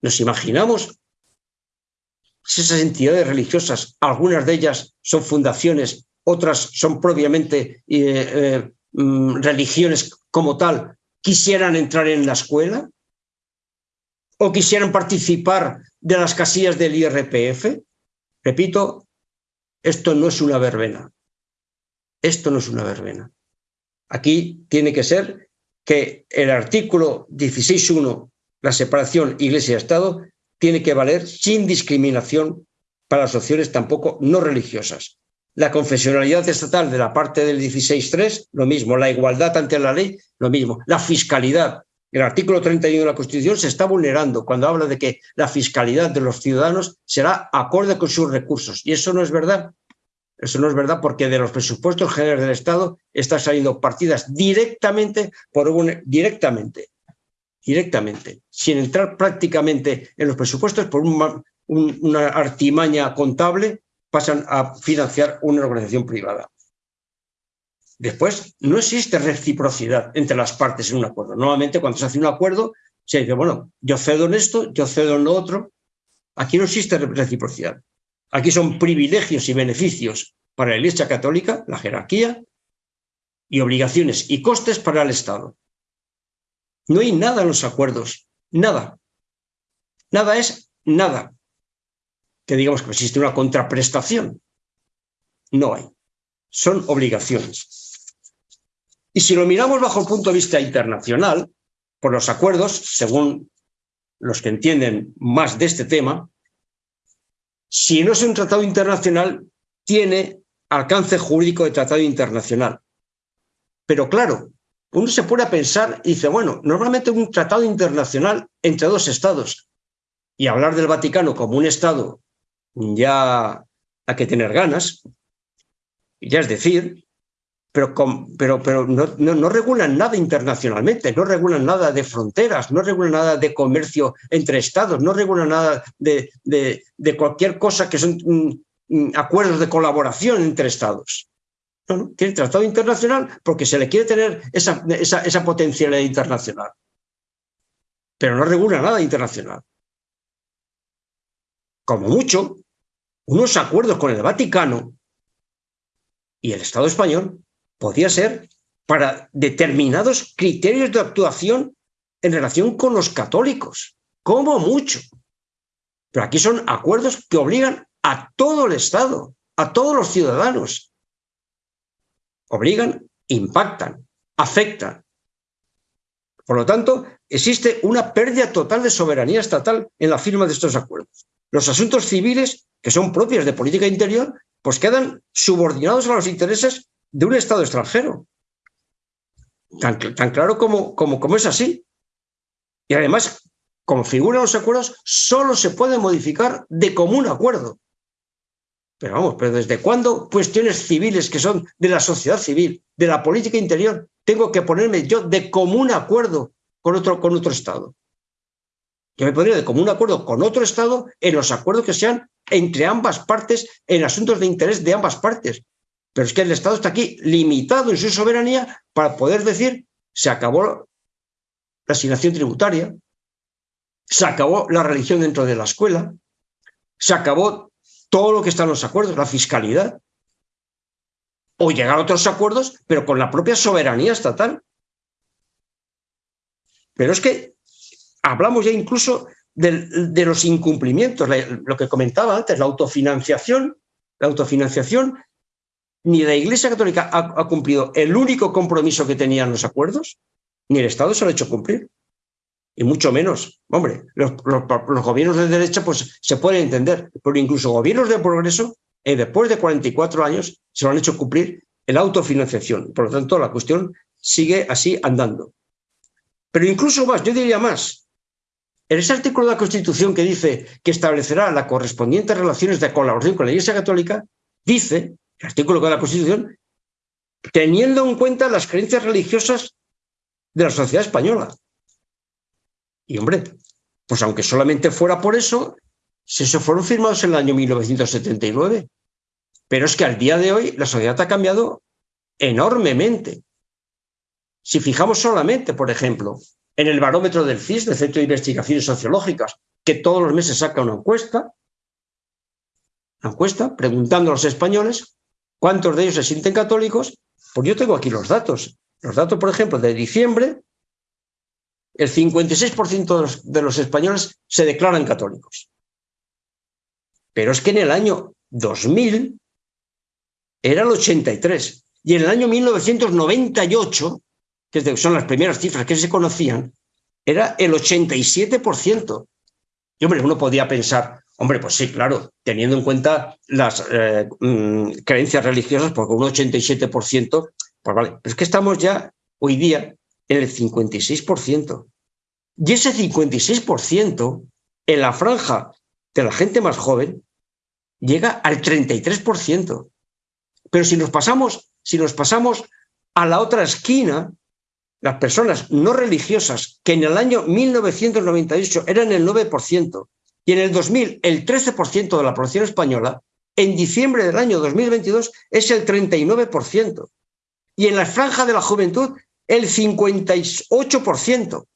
Nos imaginamos si esas entidades religiosas, algunas de ellas son fundaciones otras son propiamente eh, eh, mm, religiones como tal, quisieran entrar en la escuela o quisieran participar de las casillas del IRPF. Repito, esto no es una verbena. Esto no es una verbena. Aquí tiene que ser que el artículo 16.1, la separación Iglesia-Estado, tiene que valer sin discriminación para las opciones tampoco no religiosas. La confesionalidad estatal de la parte del 16.3, lo mismo. La igualdad ante la ley, lo mismo. La fiscalidad. El artículo 31 de la Constitución se está vulnerando cuando habla de que la fiscalidad de los ciudadanos será acorde con sus recursos. Y eso no es verdad. Eso no es verdad porque de los presupuestos generales del Estado están saliendo partidas directamente por un, directamente, directamente, sin entrar prácticamente en los presupuestos por un, una artimaña contable, pasan a financiar una organización privada. Después, no existe reciprocidad entre las partes en un acuerdo. Normalmente cuando se hace un acuerdo, se dice, bueno, yo cedo en esto, yo cedo en lo otro. Aquí no existe reciprocidad. Aquí son privilegios y beneficios para la Iglesia Católica, la jerarquía, y obligaciones y costes para el Estado. No hay nada en los acuerdos, nada. Nada es nada. Que digamos que existe una contraprestación. No hay. Son obligaciones. Y si lo miramos bajo el punto de vista internacional, por los acuerdos, según los que entienden más de este tema, si no es un tratado internacional, tiene alcance jurídico de tratado internacional. Pero claro, uno se pone a pensar y dice, bueno, normalmente un tratado internacional entre dos estados y hablar del Vaticano como un estado ya hay que tener ganas, ya es decir, pero, pero, pero no, regulan nada internacionalmente, no regulan nada de fronteras, no regulan nada de comercio entre estados, no regulan nada de, cualquier cosa que son mm, mm, acuerdos de colaboración entre estados. No, no, tiene tratado internacional porque se le quiere tener esa, esa potencialidad internacional. Pero no regula nada internacional. Como mucho, unos acuerdos con el Vaticano y el Estado español podía ser para determinados criterios de actuación en relación con los católicos, como mucho. Pero aquí son acuerdos que obligan a todo el Estado, a todos los ciudadanos. Obligan, impactan, afectan. Por lo tanto, existe una pérdida total de soberanía estatal en la firma de estos acuerdos. Los asuntos civiles, que son propios de política interior, pues quedan subordinados a los intereses de un Estado extranjero. Tan, claro como, como, como es así. Y además, como figuran los acuerdos, solo se puede modificar de común acuerdo. Pero vamos, pero ¿desde cuándo cuestiones civiles que son de la sociedad civil, de la política interior, tengo que ponerme yo de común acuerdo con otro, con otro Estado? Yo me pondría de común acuerdo con otro Estado en los acuerdos que sean entre ambas partes, en asuntos de interés de ambas partes. Pero es que el Estado está aquí limitado en su soberanía para poder decir se acabó la asignación tributaria, se acabó la religión dentro de la escuela, se acabó todo lo que está en los acuerdos, la fiscalidad, o llegar a otros acuerdos, pero con la propia soberanía estatal. Pero es que hablamos ya incluso de, de los incumplimientos, lo que comentaba antes, la autofinanciación, la autofinanciación ni la Iglesia Católica ha, cumplido el único compromiso que tenían los acuerdos, ni el Estado se lo ha hecho cumplir. Y mucho menos, hombre, los, gobiernos de derecha pues se pueden entender, pero incluso gobiernos de progreso, eh, después de 44 años, se lo han hecho cumplir la autofinanciación. Por lo tanto, la cuestión sigue así andando. Pero incluso más, yo diría más. En ese artículo de la Constitución que dice que establecerá las correspondientes relaciones de colaboración con la Iglesia Católica, dice artículo de la Constitución, teniendo en cuenta las creencias religiosas de la sociedad española. Y hombre, pues aunque solamente fuera por eso, si eso fueron firmados en el año 1979. Pero es que al día de hoy la sociedad ha cambiado enormemente. Si fijamos solamente, por ejemplo, en el barómetro del CIS, del Centro de Investigaciones Sociológicas, que todos los meses saca una encuesta, una encuesta preguntando a los españoles ¿Cuántos de ellos se sienten católicos? Pues yo tengo aquí los datos. Los datos, por ejemplo, de diciembre, el 56% de los, españoles se declaran católicos. Pero es que en el año 2000 era el 83. Y en el año 1998, que son las primeras cifras que se conocían, era el 87%. Y hombre, uno podía pensar, Hombre, pues sí, claro, teniendo en cuenta las eh, mm, creencias religiosas, porque un 87%, pues vale, pero es que estamos ya hoy día en el 56%. Y ese 56% en la franja de la gente más joven llega al 33%. Pero si nos pasamos, si nos pasamos a la otra esquina, las personas no religiosas, que en el año 1998 eran el 9%, y en el 2000 el 13% de la población española, en diciembre del año 2022 es el 39%. Y en la franja de la juventud el 58%.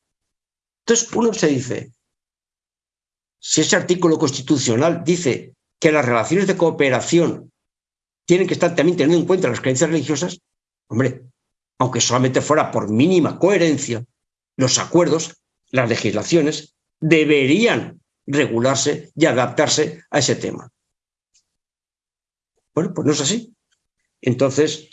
Entonces uno se dice, si ese artículo constitucional dice que las relaciones de cooperación tienen que estar también teniendo en cuenta las creencias religiosas, hombre, aunque solamente fuera por mínima coherencia, los acuerdos, las legislaciones, deberían regularse y adaptarse a ese tema. Bueno, pues no es así. Entonces,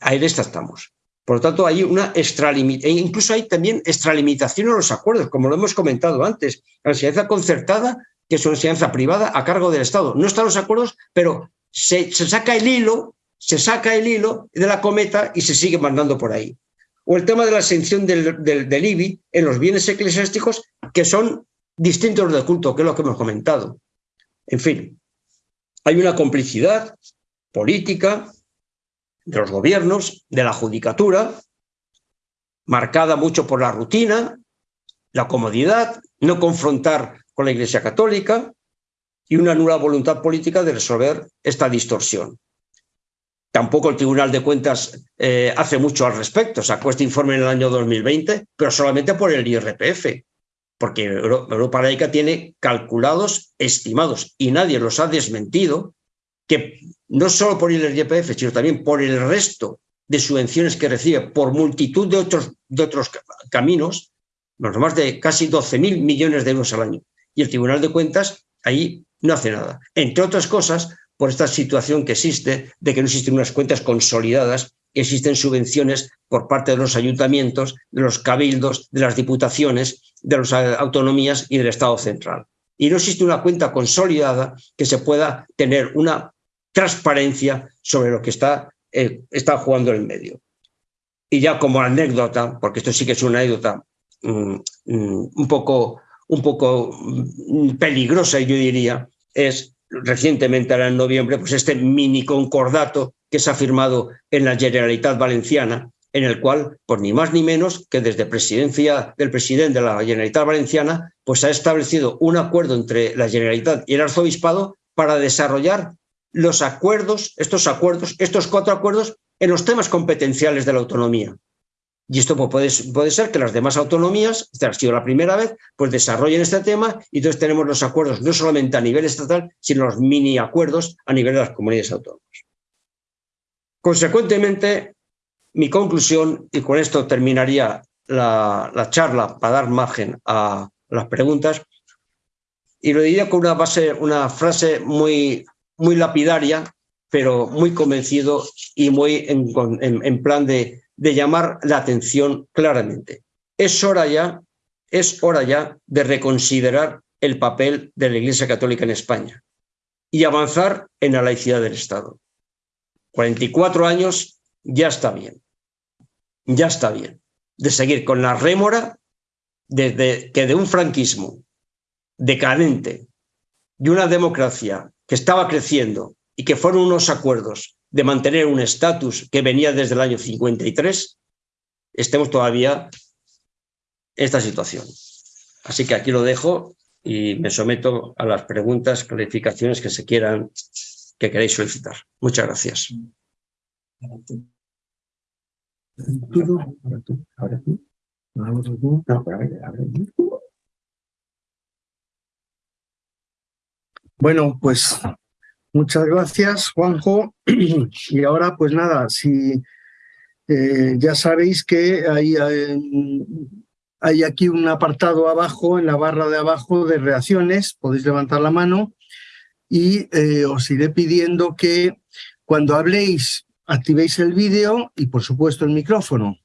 ahí estamos. Por lo tanto, hay una extralimitación, e incluso hay también extralimitación en los acuerdos, como lo hemos comentado antes. La enseñanza concertada, que es una enseñanza privada a cargo del Estado. No están los acuerdos, pero se, saca el hilo, se saca el hilo de la cometa y se sigue mandando por ahí. O el tema de la exención del, del IBI en los bienes eclesiásticos, que son distintos del culto, que es lo que hemos comentado. En fin, hay una complicidad política, de los gobiernos, de la judicatura, marcada mucho por la rutina, la comodidad, no confrontar con la Iglesia Católica y una nula voluntad política de resolver esta distorsión. Tampoco el Tribunal de Cuentas eh, hace mucho al respecto. Sacó este informe en el año 2020, pero solamente por el IRPF, porque Europa Laica tiene calculados, estimados, y nadie los ha desmentido, que no solo por el IRPF, sino también por el resto de subvenciones que recibe por multitud de otros, de otros caminos, más de casi 12.000 millones de euros al año. Y el Tribunal de Cuentas ahí no hace nada. Entre otras cosas, por esta situación que existe de que no existen unas cuentas consolidadas, existen subvenciones por parte de los ayuntamientos, de los cabildos, de las diputaciones, de las autonomías y del Estado central. Y no existe una cuenta consolidada que se pueda tener una transparencia sobre lo que está, eh, está jugando el medio. Y ya como anécdota, porque esto sí que es una anécdota mm, mm, un, poco, un poco mm, peligrosa, yo diría, es recientemente, ahora en noviembre, pues este mini concordato que se ha firmado en la Generalitat Valenciana, en el cual, por ni más ni menos que desde presidencia del presidente de la Generalitat Valenciana, pues ha establecido un acuerdo entre la Generalitat y el Arzobispado para desarrollar los acuerdos, estos acuerdos, estos cuatro acuerdos en los temas competenciales de la autonomía. Y esto puede, puede ser que las demás autonomías, esta ha sido la primera vez, pues desarrollen este tema y entonces tenemos los acuerdos no solamente a nivel estatal, sino los mini acuerdos a nivel de las comunidades autónomas. Consecuentemente, mi conclusión, y con esto terminaría la, la charla para dar margen a las preguntas, y lo diría con una, frase muy muy lapidaria, pero muy convencido y muy en, plan de, de, llamar la atención claramente. Es hora ya, es hora ya de reconsiderar el papel de la Iglesia Católica en España y avanzar en la laicidad del Estado. 44 años ya está bien, ya está bien de seguir con la rémora desde que de un franquismo decadente y una democracia que estaba creciendo y que fueron unos acuerdos de mantener un estatus que venía desde el año 53, estemos todavía en esta situación. Así que aquí lo dejo y me someto a las preguntas, clarificaciones que se quieran, que queréis solicitar. Muchas gracias. Bueno, pues muchas gracias, Juanjo. Y ahora, pues nada, si eh, ya sabéis que hay, hay, aquí un apartado abajo, en la barra de abajo de reacciones, podéis levantar la mano y eh, os iré pidiendo que cuando habléis activéis el vídeo y por supuesto el micrófono.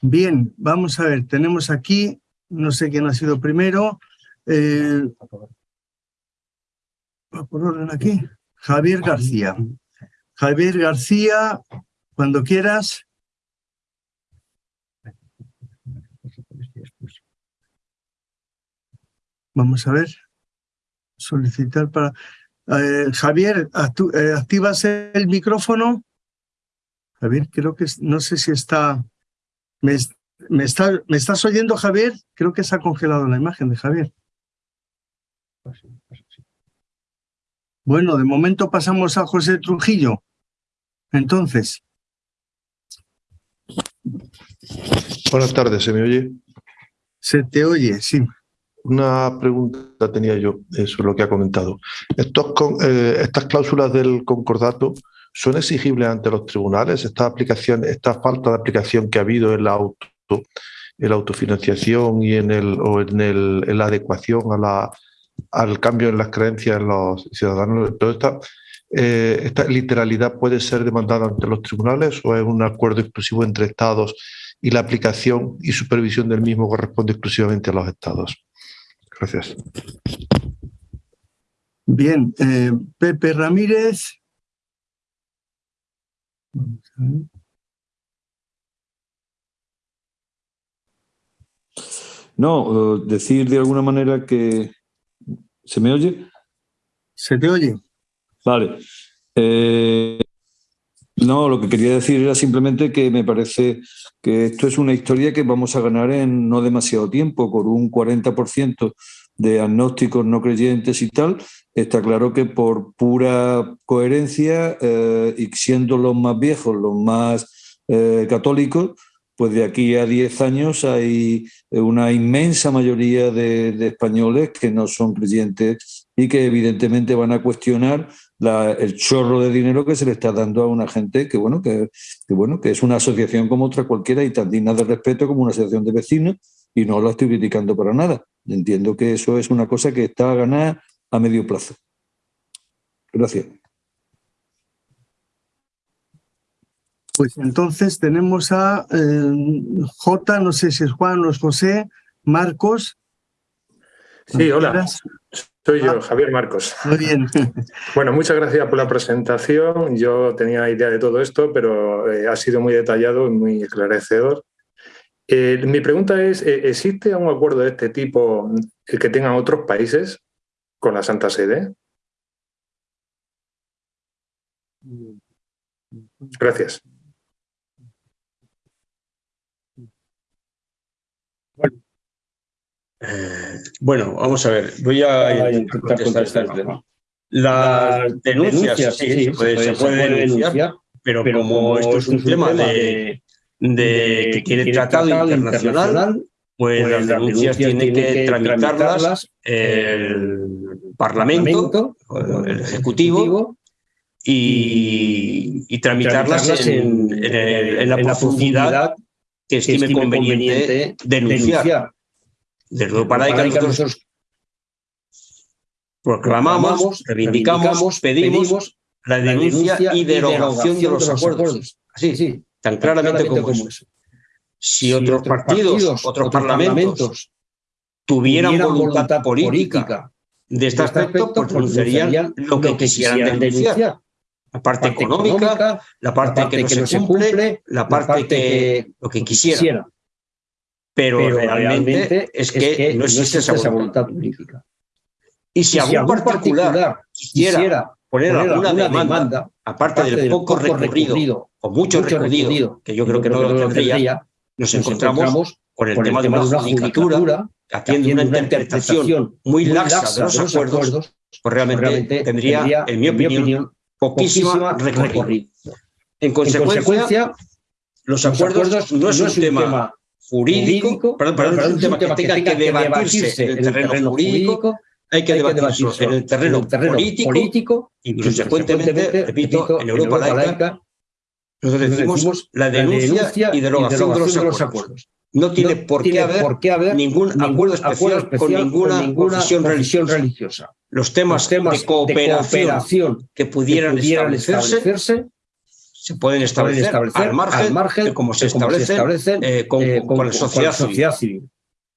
Bien, vamos a ver, tenemos aquí, no sé quién ha sido primero, por orden aquí. Javier García. Javier García, cuando quieras. Vamos a ver. Solicitar para... Eh, Javier, eh, ¿activas el micrófono? Javier, creo que no sé si está... ¿Me, está... ¿Me estás oyendo, Javier? Creo que se ha congelado la imagen de Javier. Bueno, de momento pasamos a José Trujillo. Entonces. Buenas tardes, ¿se me oye? Se te oye, sí. Una pregunta tenía yo sobre lo que ha comentado. Eh, estas cláusulas del concordato son exigibles ante los tribunales. Esta aplicación, esta falta de aplicación que ha habido en la auto, en la autofinanciación y en el o en, el, en la adecuación a la, al cambio en las creencias de los ciudadanos. Toda esta, eh, esta literalidad puede ser demandada ante los tribunales o es un acuerdo exclusivo entre Estados y la aplicación y supervisión del mismo corresponde exclusivamente a los Estados. Gracias. Bien, eh, Pepe Ramírez. No, eh, decir de alguna manera que ¿Se me oye? Se te oye. Vale. Eh, no, lo que quería decir era simplemente que me parece que esto es una historia que vamos a ganar en no demasiado tiempo, por un 40% de agnósticos no creyentes y tal. Está claro que por pura coherencia eh, y siendo los más viejos, los más eh, católicos, pues de aquí a 10 años hay una inmensa mayoría de, españoles que no son creyentes y que evidentemente van a cuestionar el chorro de dinero que se le está dando a una gente que bueno que, bueno que es una asociación como otra cualquiera y tan digna de respeto como una asociación de vecinos y no la estoy criticando para nada. Entiendo que eso es una cosa que está a ganar a medio plazo. Gracias. Pues entonces tenemos a eh, J, no sé si es Juan o es José, Marcos. Sí, hola. Soy yo, ah. Javier Marcos. Muy bien. Bueno, muchas gracias por la presentación. Yo tenía idea de todo esto, pero eh, ha sido muy detallado y muy esclarecedor. Eh, mi pregunta es, ¿existe un acuerdo de este tipo que tengan otros países con la Santa Sede? Gracias. Eh, bueno, vamos a ver, voy a intentar contestar esta Las denuncias, sí, se, puede, denunciar, pero, como, esto es un tema de, que tiene tratado, internacional, pues, pues las denuncias tiene que tramitarlas el Parlamento, el Ejecutivo, y, tramitarlas en, la profundidad que estime, conveniente, denunciar. Desde para que nosotros proclamamos, reivindicamos, pedimos, la denuncia, y derogación de los acuerdos. Así, sí, tan claramente, como, eso. Si, otros partidos, otros, parlamentos, tuvieran voluntad, política, de este, este aspecto, pues pronunciarían lo que quisieran denunciar. La parte, económica, la parte, que, no se cumple, la parte, que, lo que quisieran pero, realmente, es, que no existe, esa voluntad política. Y si, algún, particular, quisiera, poner, alguna, demanda, aparte del poco, recorrido, o mucho recorrido, que yo creo que no lo tendría, nos encontramos con el tema de una judicatura que atiende una interpretación muy laxa de los acuerdos, pues realmente tendría, en mi opinión, poquísima recorrido. En consecuencia, los acuerdos no es un tema jurídico, perdón, es un tema que tenga que debatirse en el terreno jurídico, hay que debatirse en el terreno político y consecuentemente, repito, en Europa laica, nosotros decimos la denuncia y derogación de los acuerdos. No tiene por qué haber ningún acuerdo especial con ninguna confesión religiosa. Los temas de cooperación que pudieran establecerse se pueden establecer, al, margen, como se establece eh, con, eh, la sociedad, civil.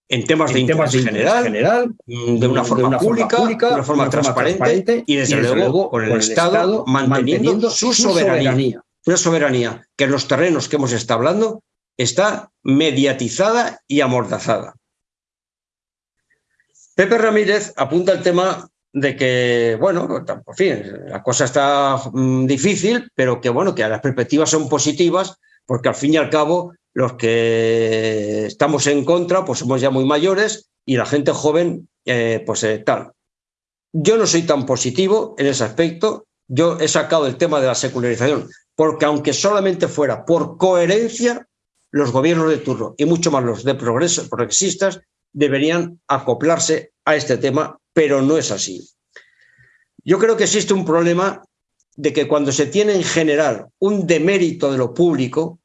En temas de interés general, mm, de una forma, pública, de una forma transparente, y desde, luego con el, Estado, manteniendo, su soberanía. Una soberanía que en los terrenos que hemos estado hablando está mediatizada y amordazada. Pepe Ramírez apunta el tema de que, bueno, por fin, la cosa está mm, difícil, pero que, bueno, que las perspectivas son positivas, porque al fin y al cabo los que estamos en contra, pues somos ya muy mayores y la gente joven, eh, pues eh, tal. yo no soy tan positivo en ese aspecto. Yo he sacado el tema de la secularización, porque aunque solamente fuera por coherencia, los gobiernos de turno y mucho más los de progreso, progresistas deberían acoplarse a este tema, pero no es así. Yo creo que existe un problema de que cuando se tiene en general un demérito de lo público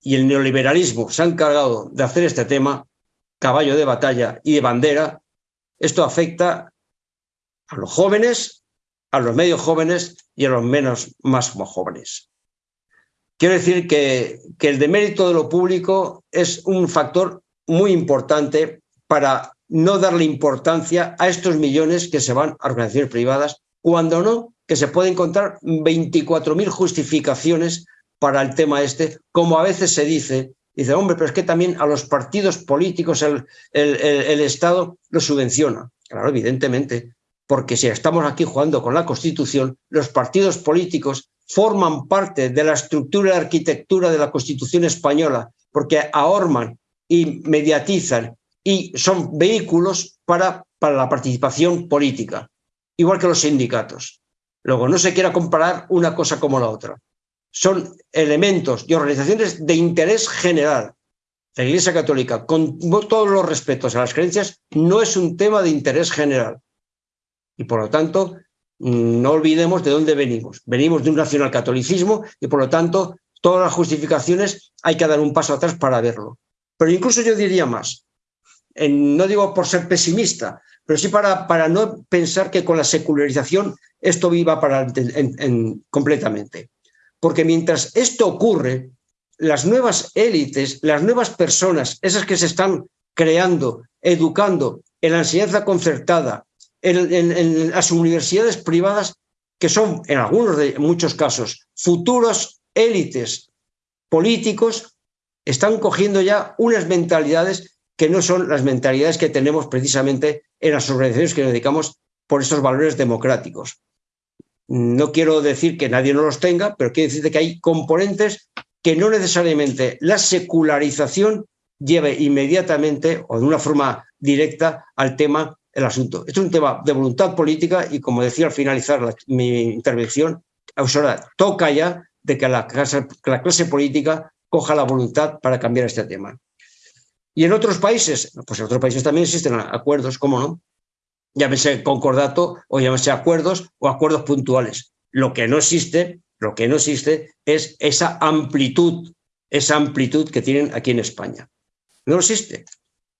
y el neoliberalismo se ha encargado de hacer este tema caballo de batalla y de bandera, esto afecta a los jóvenes, a los medios jóvenes y a los menos más jóvenes. Quiero decir que, que el demérito de lo público es un factor muy importante para no darle importancia a estos millones que se van a organizaciones privadas, cuando no, que se puede encontrar 24.000 justificaciones para el tema este, como a veces se dice, dice, hombre, pero es que también a los partidos políticos el, el, el Estado los subvenciona. Claro, evidentemente, porque si estamos aquí jugando con la Constitución, los partidos políticos forman parte de la estructura y arquitectura de la Constitución española, porque ahorman y mediatizan y son vehículos para, para la participación política, igual que los sindicatos. Luego, no se quiera comparar una cosa como la otra. Son elementos y organizaciones de interés general. La Iglesia Católica, con todos los respetos a las creencias, no es un tema de interés general. Y por lo tanto, no olvidemos de dónde venimos. Venimos de un nacionalcatolicismo y por lo tanto todas las justificaciones hay que dar un paso atrás para verlo. Pero incluso yo diría más, no digo por ser pesimista, pero sí para, para no pensar que con la secularización esto viva para completamente. Porque mientras esto ocurre, las nuevas élites, las nuevas personas, esas que se están creando, educando en la enseñanza concertada, en, las universidades privadas, que son en algunos de muchos casos futuros élites políticos, están cogiendo ya unas mentalidades que no son las mentalidades que tenemos precisamente en las organizaciones que nos dedicamos por esos valores democráticos. No quiero decir que nadie no los tenga, pero quiero decir que hay componentes que no necesariamente la secularización lleve inmediatamente o de una forma directa al tema el asunto. Esto es un tema de voluntad política y, como decía al finalizar mi intervención, ahora toca ya de que la clase, la clase política coja la voluntad para cambiar este tema. Y en otros países, pues en otros países también existen acuerdos, ¿cómo no? Llámese concordato o llámese acuerdos o acuerdos puntuales. Lo que no existe, lo que no existe es esa amplitud, esa amplitud que tienen aquí en España. No existe.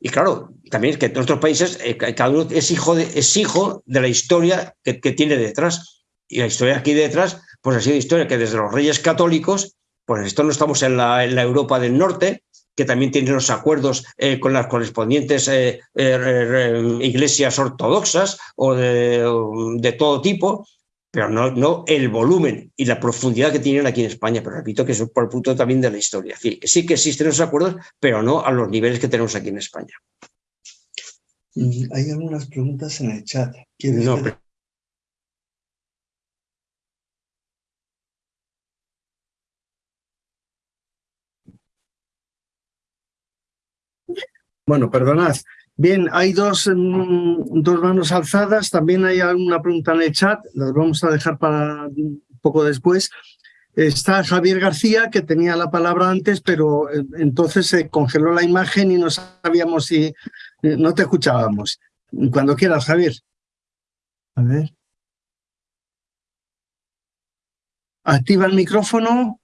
Y claro, también es que en otros países eh, cada uno es hijo de, es hijo de la historia que, tiene detrás. Y la historia aquí detrás, pues ha sido historia que desde los reyes católicos, pues esto no estamos en la, en la Europa del Norte, que también tiene los acuerdos eh, con las correspondientes eh, iglesias ortodoxas o de, de, todo tipo, pero no, no el volumen y la profundidad que tienen aquí en España. Pero repito que es por el punto también de la historia. Sí, sí que existen esos acuerdos, pero no a los niveles que tenemos aquí en España. Hay algunas preguntas en el chat. No, Bueno, perdonad. Bien, hay dos, mm, dos manos alzadas, también hay alguna pregunta en el chat, las vamos a dejar para un poco después. Está Javier García, que tenía la palabra antes, pero eh, entonces se congeló la imagen y no sabíamos si... Eh, no te escuchábamos. Cuando quieras, Javier. A ver. Activa el micrófono.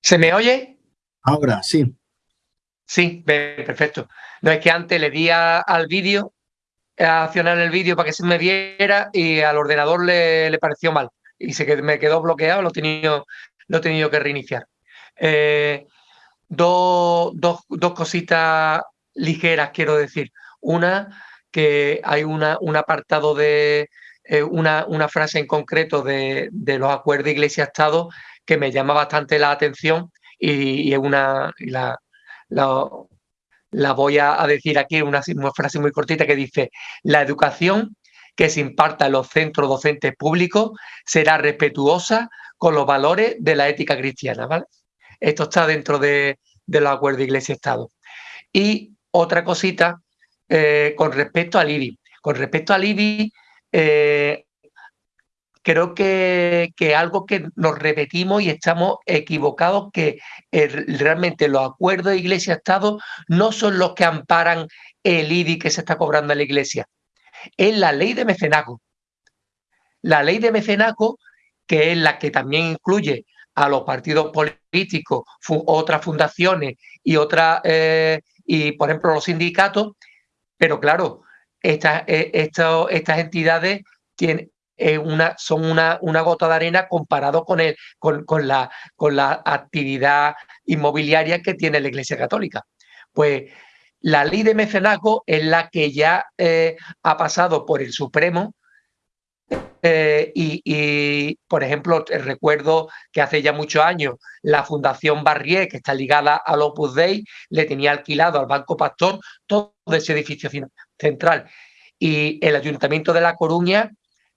¿Se me oye? Ahora, sí. Sí, perfecto. No es que antes le di al vídeo, a accionar el vídeo para que se me viera y al ordenador le, pareció mal y se me quedó bloqueado, lo he tenido, lo he tenido que reiniciar. Eh, dos, cositas ligeras, quiero decir. Una, que hay una, un apartado de eh, una, una, frase en concreto de, los acuerdos Iglesia-Estado que me llama bastante la atención y, es una, la, la, voy a, decir aquí, una, una frase muy cortita que dice, la educación que se imparta en los centros docentes públicos será respetuosa con los valores de la ética cristiana. ¿vale? Esto está dentro de, los acuerdos Iglesia-Estado. Y otra cosita eh, con respecto al IBI. Con respecto al IBI, creo que, que, algo que nos repetimos y estamos equivocados, que eh, realmente los acuerdos de Iglesia-Estado no son los que amparan el IBI que se está cobrando en la Iglesia. Es la ley de mecenazgo. La ley de mecenazgo, que es la que también incluye a los partidos políticos, otras fundaciones y otras, eh, y por ejemplo los sindicatos, pero claro, estas, eh, estas entidades tienen, una, son una, gota de arena comparado con, el, con, la, con la actividad inmobiliaria que tiene la Iglesia Católica. Pues la ley de mecenazgo es la que ya eh, ha pasado por el Supremo eh, y, por ejemplo, recuerdo que hace ya muchos años la Fundación Barrié, que está ligada al Opus Dei, le tenía alquilado al Banco Pastor todo ese edificio central. Y el Ayuntamiento de La Coruña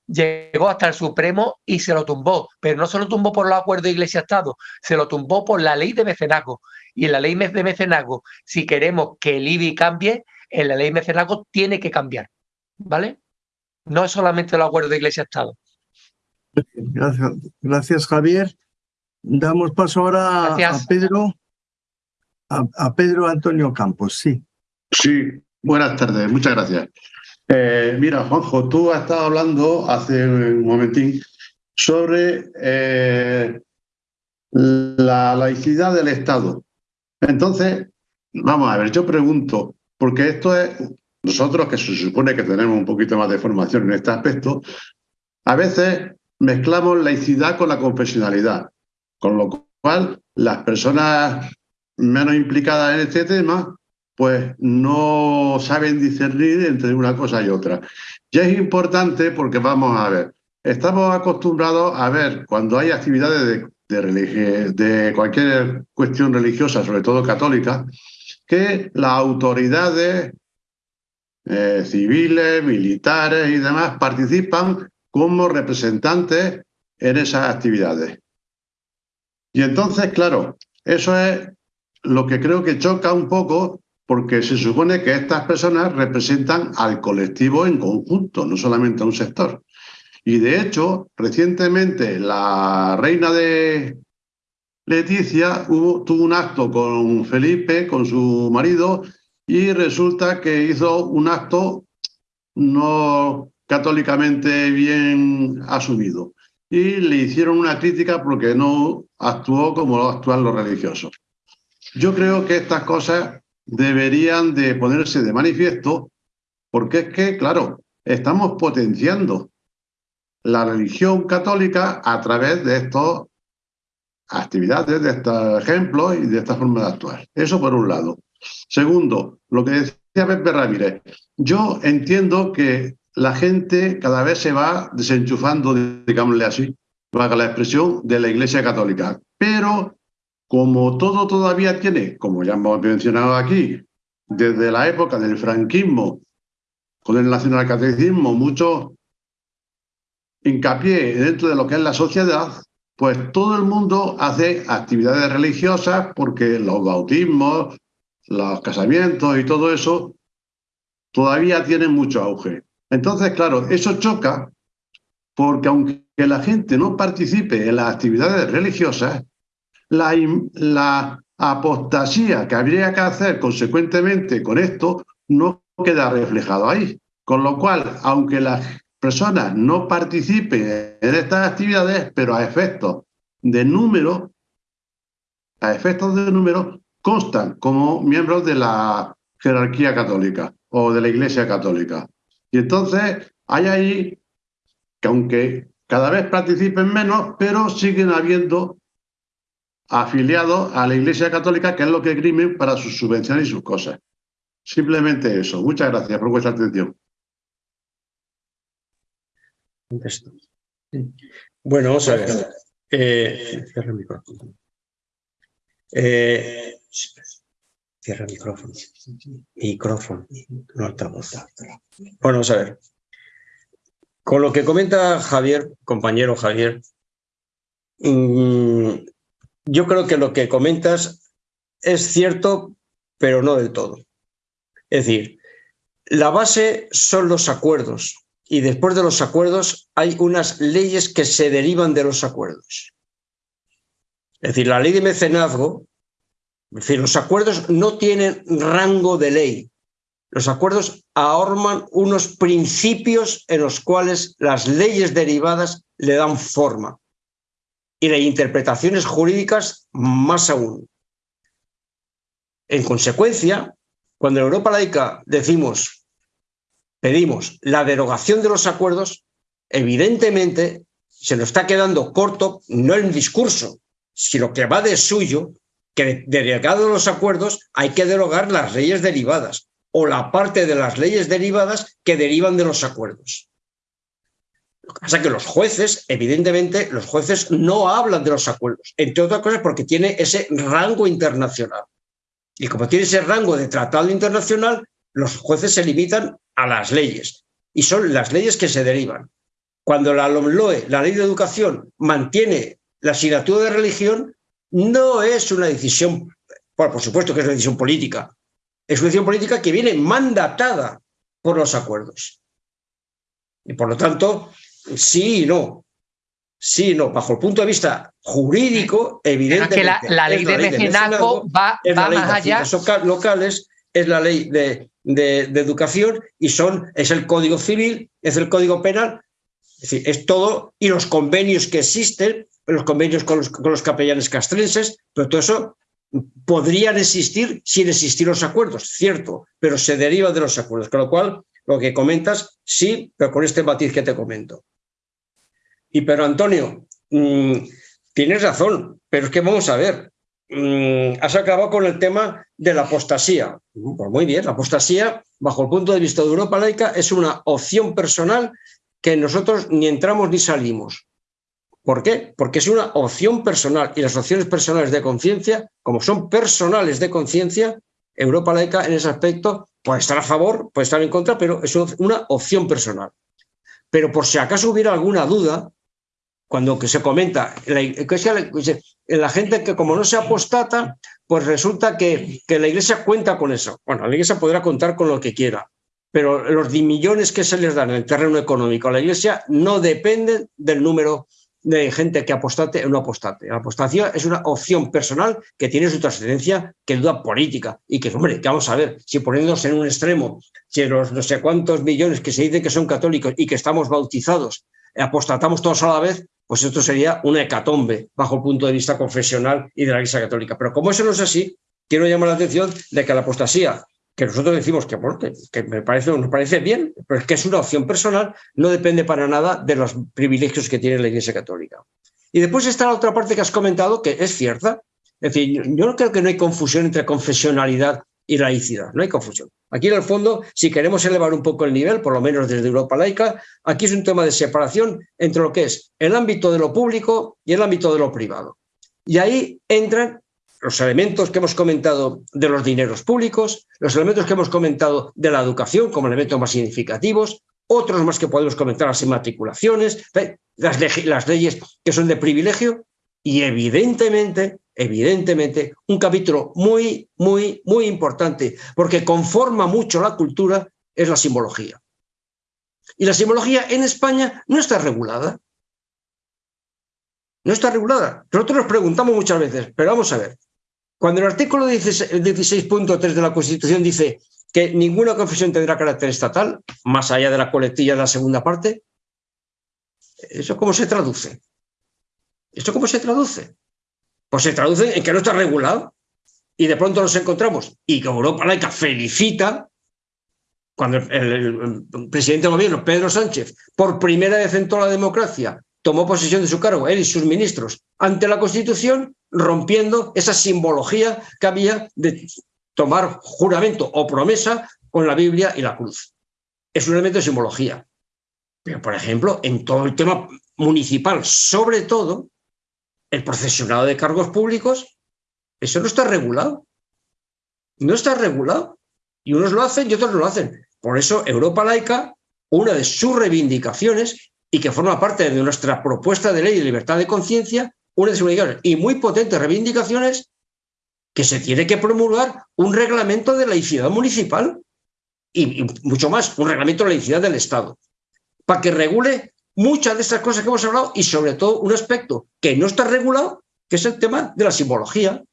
llegó hasta el Supremo y se lo tumbó, pero no se lo tumbó por los acuerdos de Iglesia-Estado, se lo tumbó por la ley de mecenazgo. Y en la ley de mecenazgo, si queremos que el IBI cambie, en la ley de mecenazgo tiene que cambiar. ¿Vale? No es solamente el acuerdo de Iglesia-Estado. Gracias, gracias, Javier. Damos paso ahora a Pedro, a, Pedro Antonio Campos, sí. Sí, buenas tardes, muchas gracias. Eh, mira, Juanjo, tú has estado hablando hace un momentín sobre eh, la laicidad del Estado. Entonces, vamos a ver, yo pregunto, porque esto es nosotros, que se supone que tenemos un poquito más de formación en este aspecto, a veces mezclamos laicidad con la confesionalidad, con lo cual las personas menos implicadas en este tema pues no saben discernir entre una cosa y otra. Y es importante porque vamos a ver, estamos acostumbrados a ver cuando hay actividades de, cualquier cuestión religiosa, sobre todo católica, que las autoridades eh, civiles, militares y demás participan como representantes en esas actividades. Y entonces, claro, eso es lo que creo que choca un poco porque se supone que estas personas representan al colectivo en conjunto, no solamente a un sector. Y de hecho, recientemente la reina de Leticia tuvo un acto con Felipe, con su marido, y resulta que hizo un acto no católicamente bien asumido y le hicieron una crítica porque no actuó como actúan los religiosos. Yo creo que estas cosas deberían de ponerse de manifiesto porque es que, claro, estamos potenciando la religión católica a través de estas actividades, de estos ejemplos y de esta forma de actuar. Eso por un lado. Segundo, lo que decía Pepe Ramírez, yo entiendo que la gente cada vez se va desenchufando, digámosle así, valga la expresión, de la Iglesia Católica. Pero como todo todavía tiene, como ya hemos mencionado aquí, desde la época del franquismo, con el nacionalcatecismo, mucho hincapié dentro de lo que es la sociedad, pues todo el mundo hace actividades religiosas porque los bautismos, los casamientos y todo eso todavía tienen mucho auge. Entonces, claro, eso choca porque aunque la gente no participe en las actividades religiosas, la, apostasía que habría que hacer consecuentemente con esto no queda reflejado ahí. Con lo cual, aunque las personas no participen en estas actividades, pero a efectos de número, a efectos de número, constan como miembros de la jerarquía católica o de la Iglesia católica. Y entonces hay ahí que aunque cada vez participen menos, pero siguen habiendo afiliados a la Iglesia Católica, que es lo que grimen para sus subvenciones y sus cosas. Simplemente eso. Muchas gracias por vuestra atención. Bueno, vamos a ver. Eh, cierra el micrófono. Eh, Cierra el micrófono. Micrófono, no altavoz. Bueno, vamos a ver. Con lo que comenta Javier, compañero Javier, mm, yo creo que lo que comentas es cierto, pero no del todo. Es decir, la base son los acuerdos y después de los acuerdos hay unas leyes que se derivan de los acuerdos. Es decir, la ley de mecenazgo, es decir, los acuerdos no tienen rango de ley. Los acuerdos ahorman unos principios en los cuales las leyes derivadas le dan forma y las interpretaciones jurídicas más aún. En consecuencia, cuando en Europa laica decimos, pedimos la derogación de los acuerdos, evidentemente se nos está quedando corto no el discurso, sino que va de suyo que derogados los acuerdos hay que derogar las leyes derivadas o la parte de las leyes derivadas que derivan de los acuerdos. Lo que pasa es que los jueces, evidentemente, los jueces no hablan de los acuerdos, entre otras cosas porque tiene ese rango internacional. Y como tiene ese rango de tratado internacional, los jueces se limitan a las leyes. Y son las leyes que se derivan. Cuando la LOMLOE, la ley de educación, mantiene la asignatura de religión, no es una decisión, bueno, por supuesto que es una decisión política, es una decisión política que viene mandatada por los acuerdos. Y por lo tanto, sí y no. Sí y no. Bajo el punto de vista jurídico, evidentemente. que la, ley, de va, va más allá. locales, es la ley de, de, educación y son, es el código civil, es el código penal. Es decir, es todo, y los convenios que existen, los convenios con los, con los capellanes castrenses, pero todo eso podrían existir sin existir los acuerdos, cierto, pero se deriva de los acuerdos, con lo cual lo que comentas, sí, pero con este matiz que te comento. Y pero Antonio, mm, tienes razón, pero es que vamos a ver, mm, has acabado con el tema de la apostasía. Pues muy bien, la apostasía, bajo el punto de vista de Europa laica, es una opción personal que nosotros ni entramos ni salimos. ¿Por qué? Porque es una opción personal y las opciones personales de conciencia, como son personales de conciencia, Europa laica en ese aspecto puede estar a favor, puede estar en contra, pero es una opción personal. Pero por si acaso hubiera alguna duda, cuando se comenta, la, la gente que como no se apostata, pues resulta que, que la iglesia cuenta con eso. Bueno, la iglesia podrá contar con lo que quiera, pero los millones que se les dan en el terreno económico a la iglesia no dependen del número de gente que apostate o no apostate. La apostación es una opción personal que tiene su trascendencia, que duda política y que, hombre, que vamos a ver, si poniéndonos en un extremo, si los no sé cuántos millones que se dicen que son católicos y que estamos bautizados, apostatamos todos a la vez, pues esto sería una hecatombe bajo el punto de vista confesional y de la Iglesia Católica. Pero como eso no es así, quiero llamar la atención de que la apostasía que nosotros decimos que, que me parece, nos parece bien, pero es que es una opción personal, no depende para nada de los privilegios que tiene la Iglesia Católica. Y después está la otra parte que has comentado, que es cierta. Es decir, yo no creo que no hay confusión entre confesionalidad y laicidad, no hay confusión. Aquí en el fondo, si queremos elevar un poco el nivel, por lo menos desde Europa laica, aquí es un tema de separación entre lo que es el ámbito de lo público y el ámbito de lo privado. Y ahí entran los elementos que hemos comentado de los dineros públicos, los elementos que hemos comentado de la educación como elementos más significativos, otros más que podemos comentar, las inmatriculaciones, las, las leyes que son de privilegio y evidentemente, evidentemente, un capítulo muy, muy, muy importante, porque conforma mucho la cultura, es la simbología. Y la simbología en España no está regulada. No está regulada. Nosotros nos preguntamos muchas veces, pero vamos a ver, cuando el artículo 16.3 de la Constitución dice que ninguna confesión tendrá carácter estatal, más allá de la colectilla de la segunda parte, ¿eso cómo se traduce? ¿Esto cómo se traduce? Pues se traduce en que no está regulado y de pronto nos encontramos y que Europa laica felicita cuando el, presidente del gobierno, Pedro Sánchez, por primera vez en toda la democracia, tomó posesión de su cargo, él y sus ministros, ante la Constitución, rompiendo esa simbología que había de tomar juramento o promesa con la Biblia y la cruz. Es un elemento de simbología. Pero, por ejemplo, en todo el tema municipal, sobre todo, el procesionado de cargos públicos, eso no está regulado. No está regulado. Y unos lo hacen y otros no lo hacen. Por eso Europa laica, una de sus reivindicaciones y que forma parte de nuestra propuesta de ley de libertad de conciencia, una de sus y muy potentes reivindicaciones que se tiene que promulgar un reglamento de laicidad municipal y, y mucho más, un reglamento de laicidad del Estado, para que regule muchas de estas cosas que hemos hablado y sobre todo un aspecto que no está regulado, que es el tema de la simbología.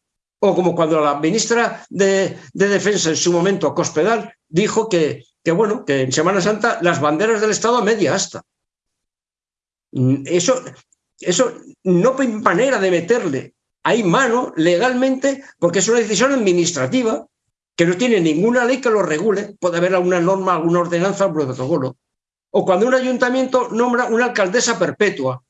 O como cuando la ministra de, Defensa en su momento, Cospedal, dijo que, bueno, que en Semana Santa las banderas del Estado a media asta. Eso, eso no hay manera de meterle ahí mano legalmente porque es una decisión administrativa que no tiene ninguna ley que lo regule. Puede haber alguna norma, alguna ordenanza, un protocolo o cuando un ayuntamiento nombra una alcaldesa perpetua.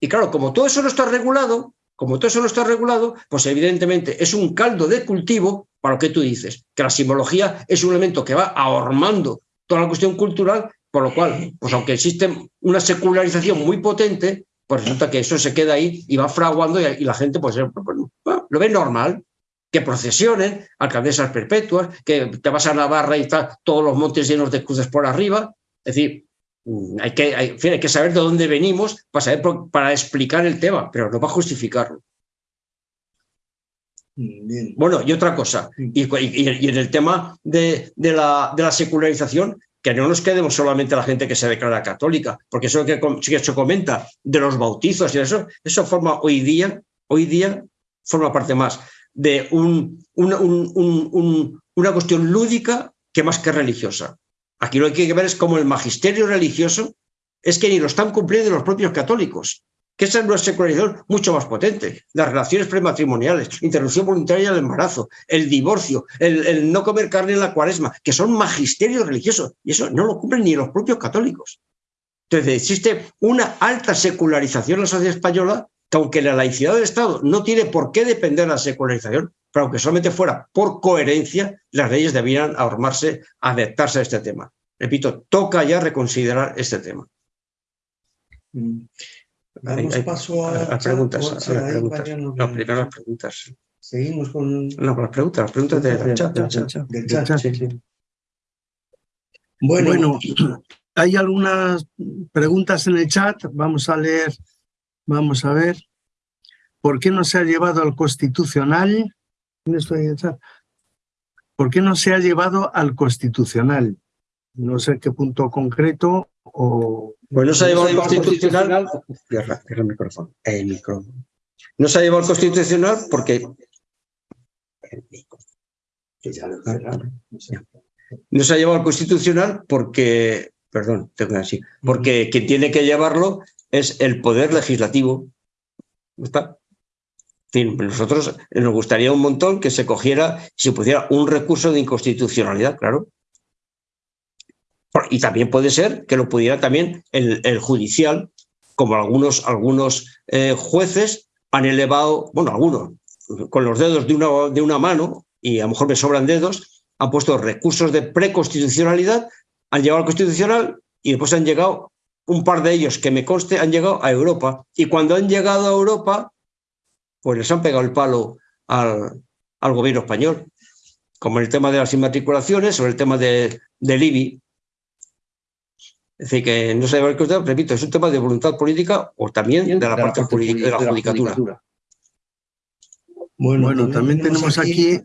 Y claro, como todo eso no está regulado, como todo eso no está regulado, pues evidentemente es un caldo de cultivo para lo que tú dices, que la simbología es un elemento que va ahormando toda la cuestión cultural, por lo cual, pues aunque existe una secularización muy potente, pues resulta que eso se queda ahí y va fraguando y, la gente pues, pues lo ve normal, que procesionen, alcaldesas perpetuas, que te vas a Navarra y está todos los montes llenos de cruces por arriba. Es decir, hay que, hay, que saber de dónde venimos para, saber, para explicar el tema, pero no para justificarlo. Mm, bueno, y otra cosa, mm. y, en el tema de, de, la, de, la, secularización, que no nos quedemos solamente la gente que se declara católica, porque eso que, que se comenta de los bautizos y eso, eso forma hoy día, hoy día forma parte más de un, una cuestión lúdica que más que religiosa. Aquí lo que hay que ver es cómo el magisterio religioso es que ni lo están cumpliendo los propios católicos, que es una secularización mucho más potente. Las relaciones prematrimoniales, interrupción voluntaria del embarazo, el divorcio, el, no comer carne en la cuaresma, que son magisterios religiosos, y eso no lo cumplen ni los propios católicos. Entonces existe una alta secularización en la sociedad española que aunque la laicidad del Estado no tiene por qué depender de la secularización, pero aunque solamente fuera por coherencia, las leyes debieran armarse, adaptarse a este tema. Repito, toca ya reconsiderar este tema. Mm. Damos paso a, las preguntas. No, primero las preguntas. Seguimos con... No, con las preguntas, las preguntas del chat. Del chat. Bueno, bueno, hay algunas preguntas en el chat, vamos a leer, vamos a ver. ¿Por qué no se ha llevado al constitucional ¿Por qué no se ha llevado al constitucional? No sé qué punto concreto o... Pues no se ha llevado al constitucional... el micrófono. El micrófono. No se ha llevado al constitucional porque... No se ha llevado al constitucional porque... Perdón, tengo así. Porque quien tiene que llevarlo es el poder legislativo. ¿Está? nosotros nos gustaría un montón que se cogiera, si pudiera, un recurso de inconstitucionalidad, claro. Y también puede ser que lo pudiera también el, judicial, como algunos, algunos eh, jueces han elevado, bueno, algunos, con los dedos de una, de una mano, y a lo mejor me sobran dedos, han puesto recursos de preconstitucionalidad, han llegado al constitucional y después han llegado, un par de ellos que me conste, han llegado a Europa. Y cuando han llegado a Europa, pues les han pegado el palo al, gobierno español, como en el tema de las inmatriculaciones o el tema de, del IBI. Es decir, que no se que usted, repito, es un tema de voluntad política o también de la, parte, política, de la judicatura. Bueno, también tenemos aquí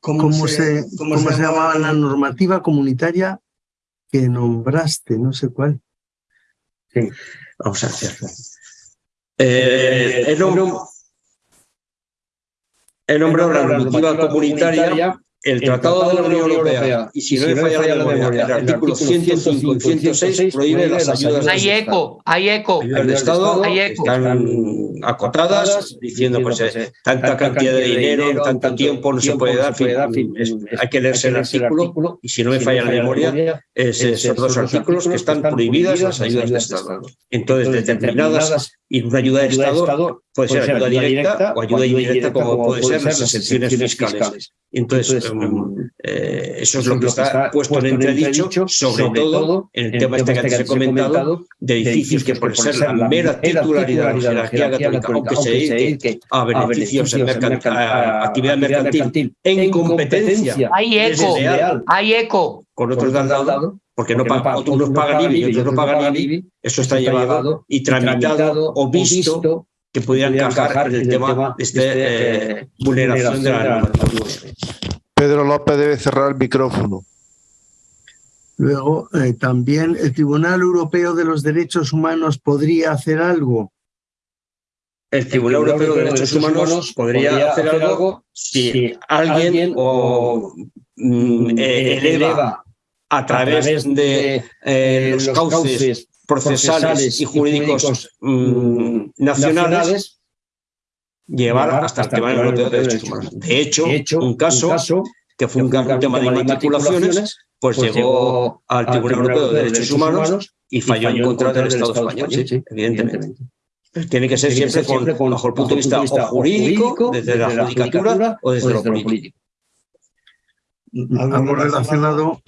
cómo, se, cómo, se, llamaba la normativa comunitaria que nombraste, no sé cuál. Sí, vamos a hacerlo. Eh, el nombre, el nombre de la normativa comunitaria el Tratado de la Unión Europea, y si no me falla la memoria, el artículo 105 y 106 prohíbe las ayudas Hay eco, hay eco. El Estado están acotadas, diciendo pues eh, tanta cantidad de dinero, tanto tiempo no se puede dar, hay que leerse el artículo, y si no me falla la memoria, es esos dos artículos que están prohibidas las ayudas de Estado. Entonces, determinadas, y una ayuda de Estado puede ser ayuda directa o ayuda indirecta, como puede ser las exenciones fiscales. Entonces, eh, eso es lo que está puesto en entredicho, sobre todo en el tema este que antes he comentado, de edificios que por ser la mera titularidad de la jerarquía católica, aunque se dedique a beneficios en actividad mercantil en competencia hay eco, hay eco. Con otros dado, porque no unos pagan IBI y otros no pagan IBI, eso está llevado y tramitado o visto que pudieran encajar en el tema de esta eh, vulneración de la normativa. Pedro López debe cerrar el micrófono. Luego, eh, también el Tribunal Europeo de los Derechos Humanos podría hacer algo. El Tribunal, Europeo de Derechos Humanos, podría, hacer, algo si, alguien, o mm, eh, eleva a través, de, eh, los, cauces, procesales, y jurídicos, mm, nacionales, llevar, hasta, el Tribunal Europeo de Derechos Humanos. De hecho, un, caso, que fue un, tema de matriculaciones, pues, pues llegó al Tribunal Europeo de Derechos Humanos y falló en contra del Estado español, evidentemente. Tiene que ser siempre, con, bajo el punto de vista, jurídico, desde, la, judicatura, o desde, lo político. Algo relacionado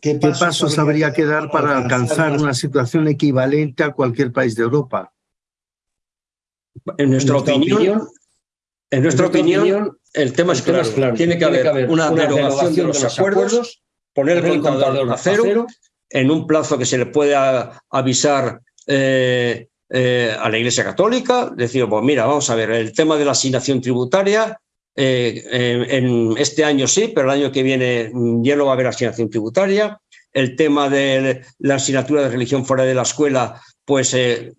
¿Qué pasos, habría que dar para alcanzar una situación equivalente a cualquier país de Europa? En nuestra, opinión, en nuestra opinión, el tema es claro. Tiene, que haber una, derogación de los acuerdos, poner el contador a cero, en un plazo que se le pueda avisar eh, eh, a la Iglesia Católica, decir, pues mira, vamos a ver, el tema de la asignación tributaria eh, en, este año sí, pero el año que viene mm, ya no va a haber asignación tributaria. El tema de la asignatura de religión fuera de la escuela, pues eh,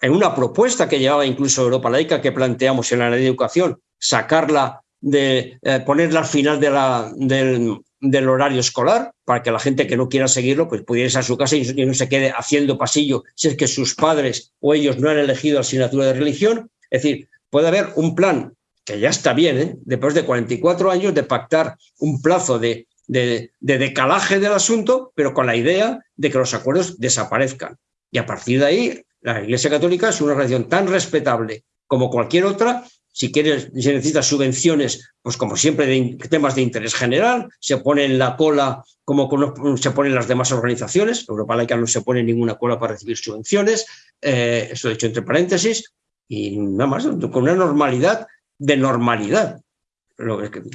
en una propuesta que llevaba incluso Europa Laica que planteamos en la ley de educación, sacarla de eh, ponerla al final del, horario escolar para que la gente que no quiera seguirlo pues pudiera a su casa y, no se quede haciendo pasillo si es que sus padres o ellos no han elegido asignatura de religión. Es decir, puede haber un plan que ya está bien, ¿eh? después de 44 años de pactar un plazo de, de, decalaje del asunto, pero con la idea de que los acuerdos desaparezcan. Y a partir de ahí, la Iglesia Católica es una relación tan respetable como cualquier otra. Si quiere, si necesita subvenciones, pues como siempre, de temas de interés general, se pone en la cola como se ponen las demás organizaciones. Europa Laica no se pone ninguna cola para recibir subvenciones, eh, esto he hecho entre paréntesis, y nada más, con una normalidad de normalidad.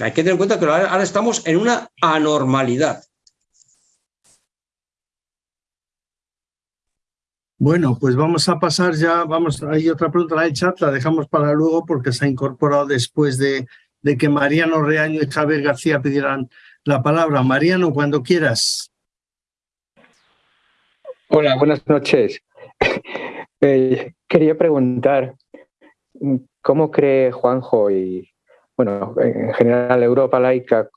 hay que tener en cuenta que ahora estamos en una anormalidad. Bueno, pues vamos a pasar ya, vamos, hay otra pregunta en el chat, la dejamos para luego porque se ha incorporado después de, de que Mariano Reaño y Javier García pidieran la palabra. Mariano, cuando quieras. Hola, buenas noches. Eh, quería preguntar, ¿Cómo cree Juanjo y, bueno, en general Europa laica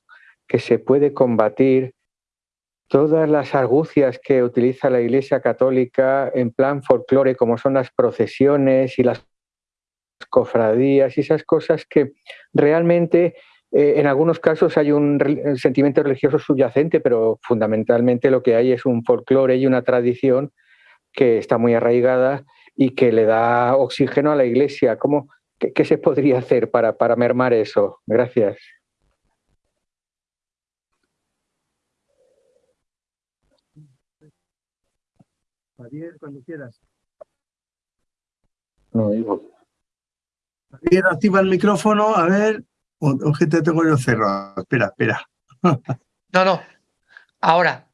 que se puede combatir todas las argucias que utiliza la Iglesia Católica en plan folclore, como son las procesiones y las cofradías y esas cosas que realmente eh, en algunos casos hay un sentimiento religioso subyacente, pero fundamentalmente lo que hay es un folclore y una tradición que está muy arraigada y que le da oxígeno a la Iglesia. ¿Cómo, qué, se podría hacer para, para mermar eso? Gracias. Javier, cuando quieras. No, digo. Javier, activa el micrófono, a ver. O, que te tengo yo cerrado. Espera, espera. no, no. Ahora.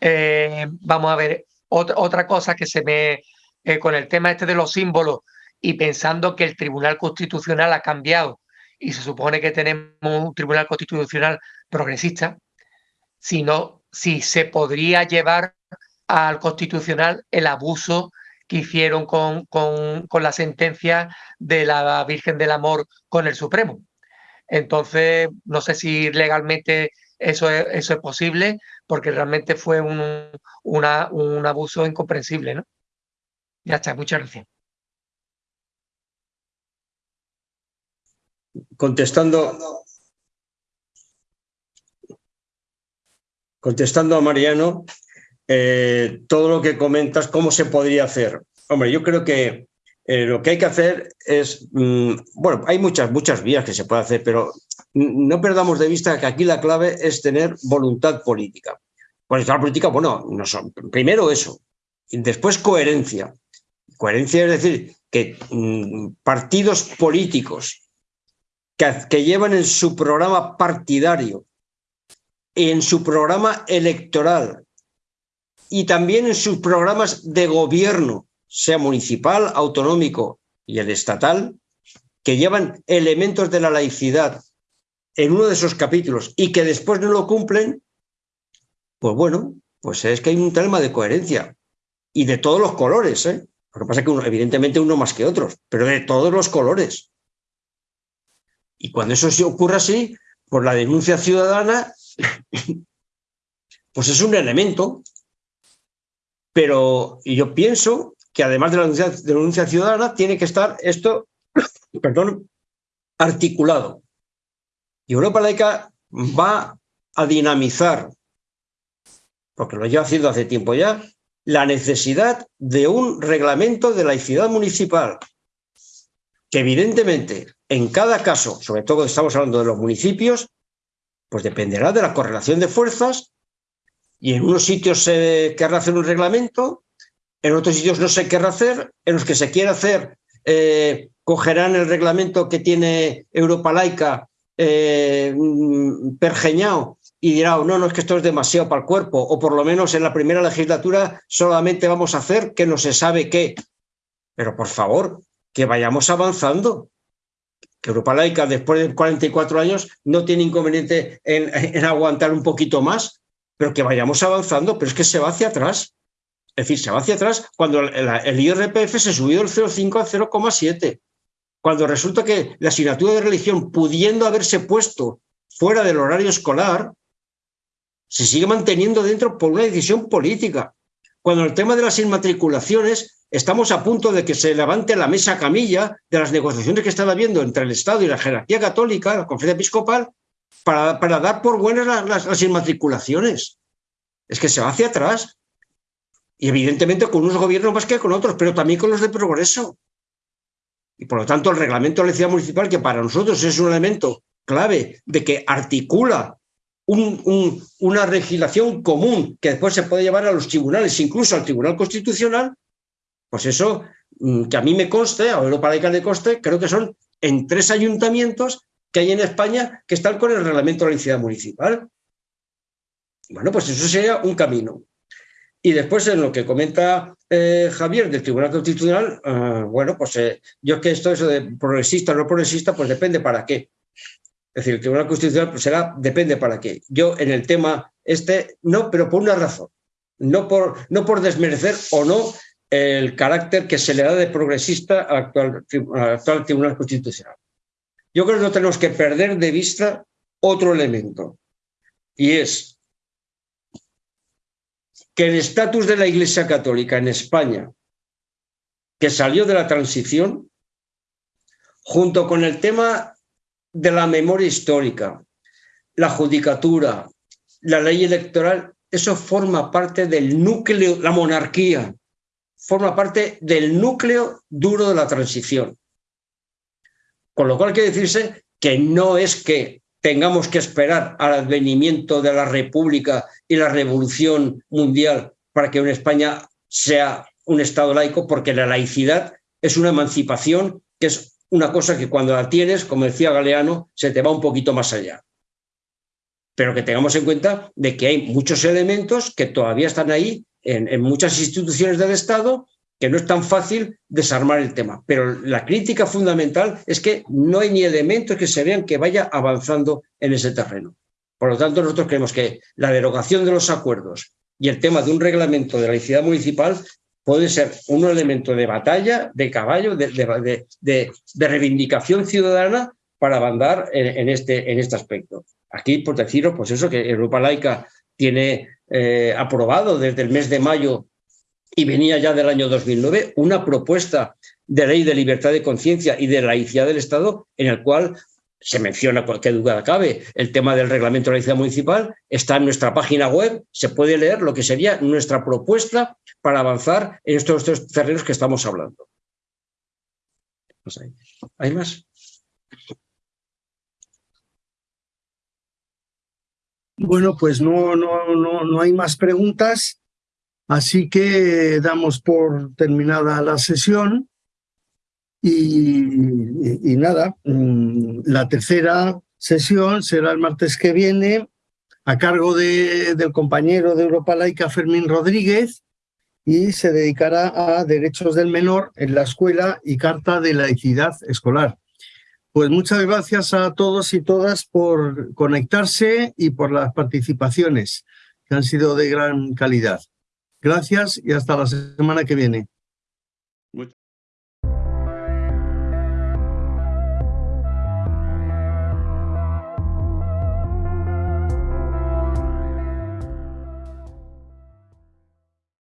Eh, vamos a ver. Otra, otra cosa que se me eh, con el tema este de los símbolos y pensando que el Tribunal Constitucional ha cambiado y se supone que tenemos un Tribunal Constitucional progresista, sino si se podría llevar al Constitucional el abuso que hicieron con, con, con, la sentencia de la Virgen del Amor con el Supremo. Entonces, no sé si legalmente eso es, eso es posible, porque realmente fue un, un abuso incomprensible, ¿no? Ya está, muchas gracias. Contestando, contestando a Mariano, eh, todo lo que comentas, ¿cómo se podría hacer? Hombre, yo creo que eh, lo que hay que hacer es, mm, bueno, hay muchas, muchas vías que se puede hacer, pero no perdamos de vista que aquí la clave es tener voluntad política. Voluntad política, bueno, no primero eso, y después coherencia. Coherencia es decir, que mm, partidos políticos que, llevan en su programa partidario, en su programa electoral y también en sus programas de gobierno, sea municipal, autonómico y el estatal, que llevan elementos de la laicidad en uno de esos capítulos y que después no lo cumplen, pues bueno, pues es que hay un tema de coherencia y de todos los colores. ¿eh? Lo que pasa es que uno, evidentemente uno más que otros, pero de todos los colores. Y cuando eso se ocurre así, por la denuncia ciudadana, pues es un elemento. Pero yo pienso que además de la denuncia, ciudadana, tiene que estar esto, perdón, articulado. Y Europa Laica va a dinamizar, porque lo lleva haciendo hace tiempo ya, la necesidad de un reglamento de laicidad municipal, que evidentemente en cada caso, sobre todo estamos hablando de los municipios, pues dependerá de la correlación de fuerzas y en unos sitios se querrá hacer un reglamento, en otros sitios no se querrá hacer, en los que se quiera hacer eh, cogerán el reglamento que tiene Europa Laica eh, pergeñado y dirá, no, no, es que esto es demasiado para el cuerpo, o por lo menos en la primera legislatura solamente vamos a hacer que no se sabe qué. Pero por favor, que vayamos avanzando. Que Europa Laica, después de 44 años, no tiene inconveniente en, aguantar un poquito más, pero que vayamos avanzando, pero es que se va hacia atrás. Es decir, se va hacia atrás cuando el, IRPF se subió del 0,5 al 0,7. Cuando resulta que la asignatura de religión, pudiendo haberse puesto fuera del horario escolar, se sigue manteniendo dentro por una decisión política. Cuando el tema de las inmatriculaciones estamos a punto de que se levante la mesa camilla de las negociaciones que están habiendo entre el Estado y la jerarquía católica, la conferencia episcopal, para, para dar por buenas las, las, inmatriculaciones. Es que se va hacia atrás. Y evidentemente con unos gobiernos más que con otros, pero también con los de progreso. Y por lo tanto el reglamento de la ciudad municipal, que para nosotros es un elemento clave de que articula un, una legislación común que después se puede llevar a los tribunales, incluso al Tribunal Constitucional, pues eso, mm, que a mí me conste, a Europa Laica le conste, creo que son en tres ayuntamientos que hay en España que están con el reglamento de la ciudad municipal. Bueno, pues eso sería un camino. Y después en lo que comenta eh, Javier del Tribunal Constitucional, ah, bueno, pues eh, yo es que esto eso de progresista o no progresista, pues depende para qué. Es decir, el Tribunal Constitucional pues será, depende para qué. Yo en el tema este, no, pero por una razón. No por, no por desmerecer o no el carácter que se le da de progresista al actual, Tribunal Constitucional. Yo creo que no tenemos que perder de vista otro elemento, y es que el estatus de la Iglesia Católica en España, que salió de la transición, junto con el tema de la memoria histórica, la judicatura, la ley electoral, eso forma parte del núcleo, la monarquía, forma parte del núcleo duro de la transición. Con lo cual quiere decirse que no es que tengamos que esperar al advenimiento de la República y la Revolución Mundial para que una España sea un Estado laico, porque la laicidad es una emancipación que es una cosa que cuando la tienes, como decía Galeano, se te va un poquito más allá. Pero que tengamos en cuenta de que hay muchos elementos que todavía están ahí en, muchas instituciones del Estado que no es tan fácil desarmar el tema. Pero la crítica fundamental es que no hay ni elementos que se vean que vaya avanzando en ese terreno. Por lo tanto, nosotros creemos que la derogación de los acuerdos y el tema de un reglamento de la laicidad municipal puede ser un elemento de batalla, de caballo, de, reivindicación ciudadana para avanzar en, este, en este aspecto. Aquí, por deciros, pues eso, que Europa Laica tiene eh, aprobado desde el mes de mayo y venía ya del año 2009 una propuesta de ley de libertad de conciencia y de laicidad del Estado en el cual se menciona, cualquier duda cabe, el tema del reglamento de laicidad municipal, está en nuestra página web, se puede leer lo que sería nuestra propuesta para avanzar en estos, estos terrenos que estamos hablando. Pues ¿Hay más? Bueno, pues no, no, no, no hay más preguntas, así que damos por terminada la sesión. Y, nada, mm, la tercera sesión será el martes que viene a cargo de, del compañero de Europa Laica, Fermín Rodríguez, y se dedicará a derechos del menor en la escuela y carta de laicidad escolar. Pues muchas gracias a todos y todas por conectarse y por las participaciones que han sido de gran calidad. Gracias y hasta la semana que viene.